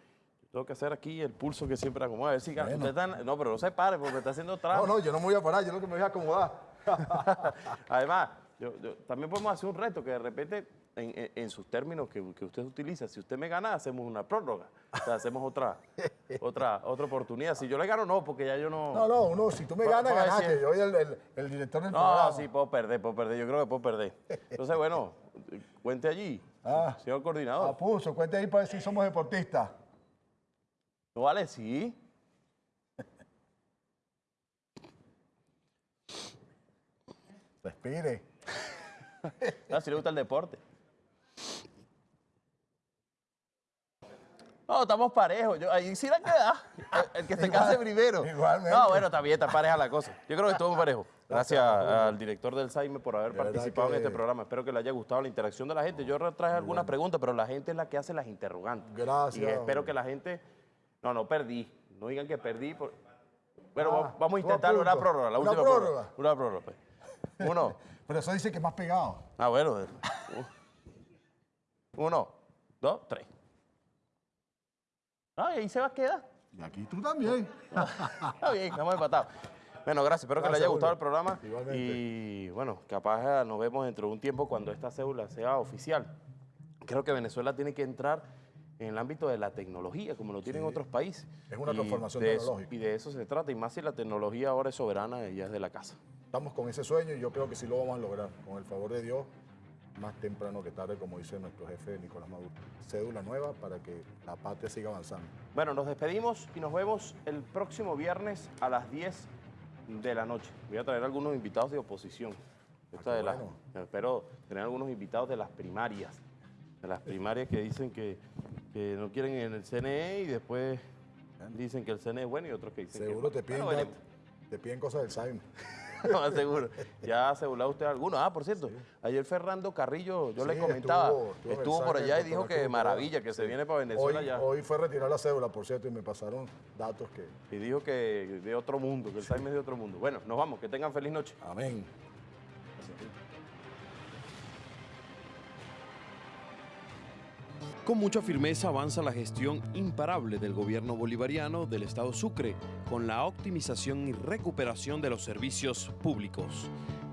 tengo que hacer aquí el pulso que siempre acomoda. A ver si no, pero no se pare porque está haciendo trampa. No, no, yo no me voy a parar, yo lo que me voy a acomodar. Además, también podemos hacer un reto que de repente, en, sus términos que, usted utiliza, si usted me gana, hacemos una prórroga. O sea, hacemos otra, otra, otra oportunidad. Si yo le gano, no, porque ya yo no... No, no, uno, si tú me ganas, ganaste. Yo soy el, el, director del no, programa. No, sí, puedo perder, puedo perder. Yo creo que puedo perder. Entonces, bueno, cuente allí, ah, señor coordinador. Apuso, cuente ahí para ver si somos deportistas. No vale, sí. Respire. no, si le gusta el deporte. No, estamos parejos. Yo, ahí sí la queda. El, que se case primero. Igualmente. No, bueno, está bien, está pareja la cosa. Yo creo que estamos parejos. Gracias al director del SAIME por haber participado en este programa. Espero que le haya gustado la interacción de la gente. Yo traje algunas preguntas, pero la gente es la que hace las interrogantes. Gracias. Y espero que la gente... No, no, perdí. No digan que perdí. Bueno, ah, vamos a intentar una prórroga, la última prórroga. Una prórroga. Pues. Uno. Pero eso dice que más pegado. Ah, bueno. Uno, dos, tres. Ah, y ahí se va a quedar. Y aquí tú también. Está bien, estamos empatados. Bueno, gracias. Espero que le haya gustado el programa. Igualmente. Y bueno, capaz nos vemos dentro de un tiempo cuando esta cédula sea oficial. Creo que Venezuela tiene que entrar en el ámbito de la tecnología, como lo tienen otros países. Es una transformación tecnológica. y de eso se trata, y más si la tecnología ahora es soberana y ya es de la casa. Estamos con ese sueño y yo creo que sí lo vamos a lograr, con el favor de Dios, más temprano que tarde, como dice nuestro jefe Nicolás Maduro. Cédula nueva para que la patria siga avanzando. Bueno, nos despedimos y nos vemos el próximo viernes a las 10 de la noche. Voy a traer algunos invitados de oposición. Esta de la, Espero tener algunos invitados de las primarias. De las primarias que dicen que que no quieren en el CNE y después dicen que el CNE es bueno y otros que dicen Seguro que te piden, te piden cosas del SAIM. no, seguro. Ya asegurado usted algunos. Ah, por cierto, ayer Fernando Carrillo, yo le comentaba, estuvo, por allá y dijo que maravilla, que se viene para Venezuela hoy, ya. Hoy fue a retirar la cédula, por cierto, y me pasaron datos que... Y dijo que de otro mundo, que el SAIM es de otro mundo. Bueno, nos vamos, que tengan feliz noche. Amén. Con mucha firmeza avanza la gestión imparable del gobierno bolivariano del Estado Sucre con la optimización y recuperación de los servicios públicos.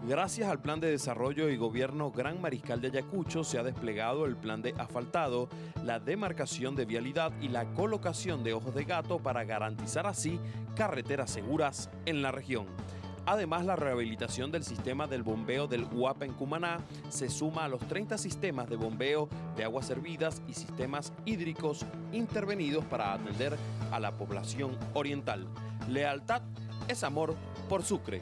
Gracias al Plan de Desarrollo y Gobierno Gran Mariscal de Ayacucho se ha desplegado el plan de asfaltado, la demarcación de vialidad y la colocación de ojos de gato para garantizar así carreteras seguras en la región. Además, la rehabilitación del sistema del bombeo del UAPA en Cumaná se suma a los 30 sistemas de bombeo de aguas servidas y sistemas hídricos intervenidos para atender a la población oriental. Lealtad es amor por Sucre.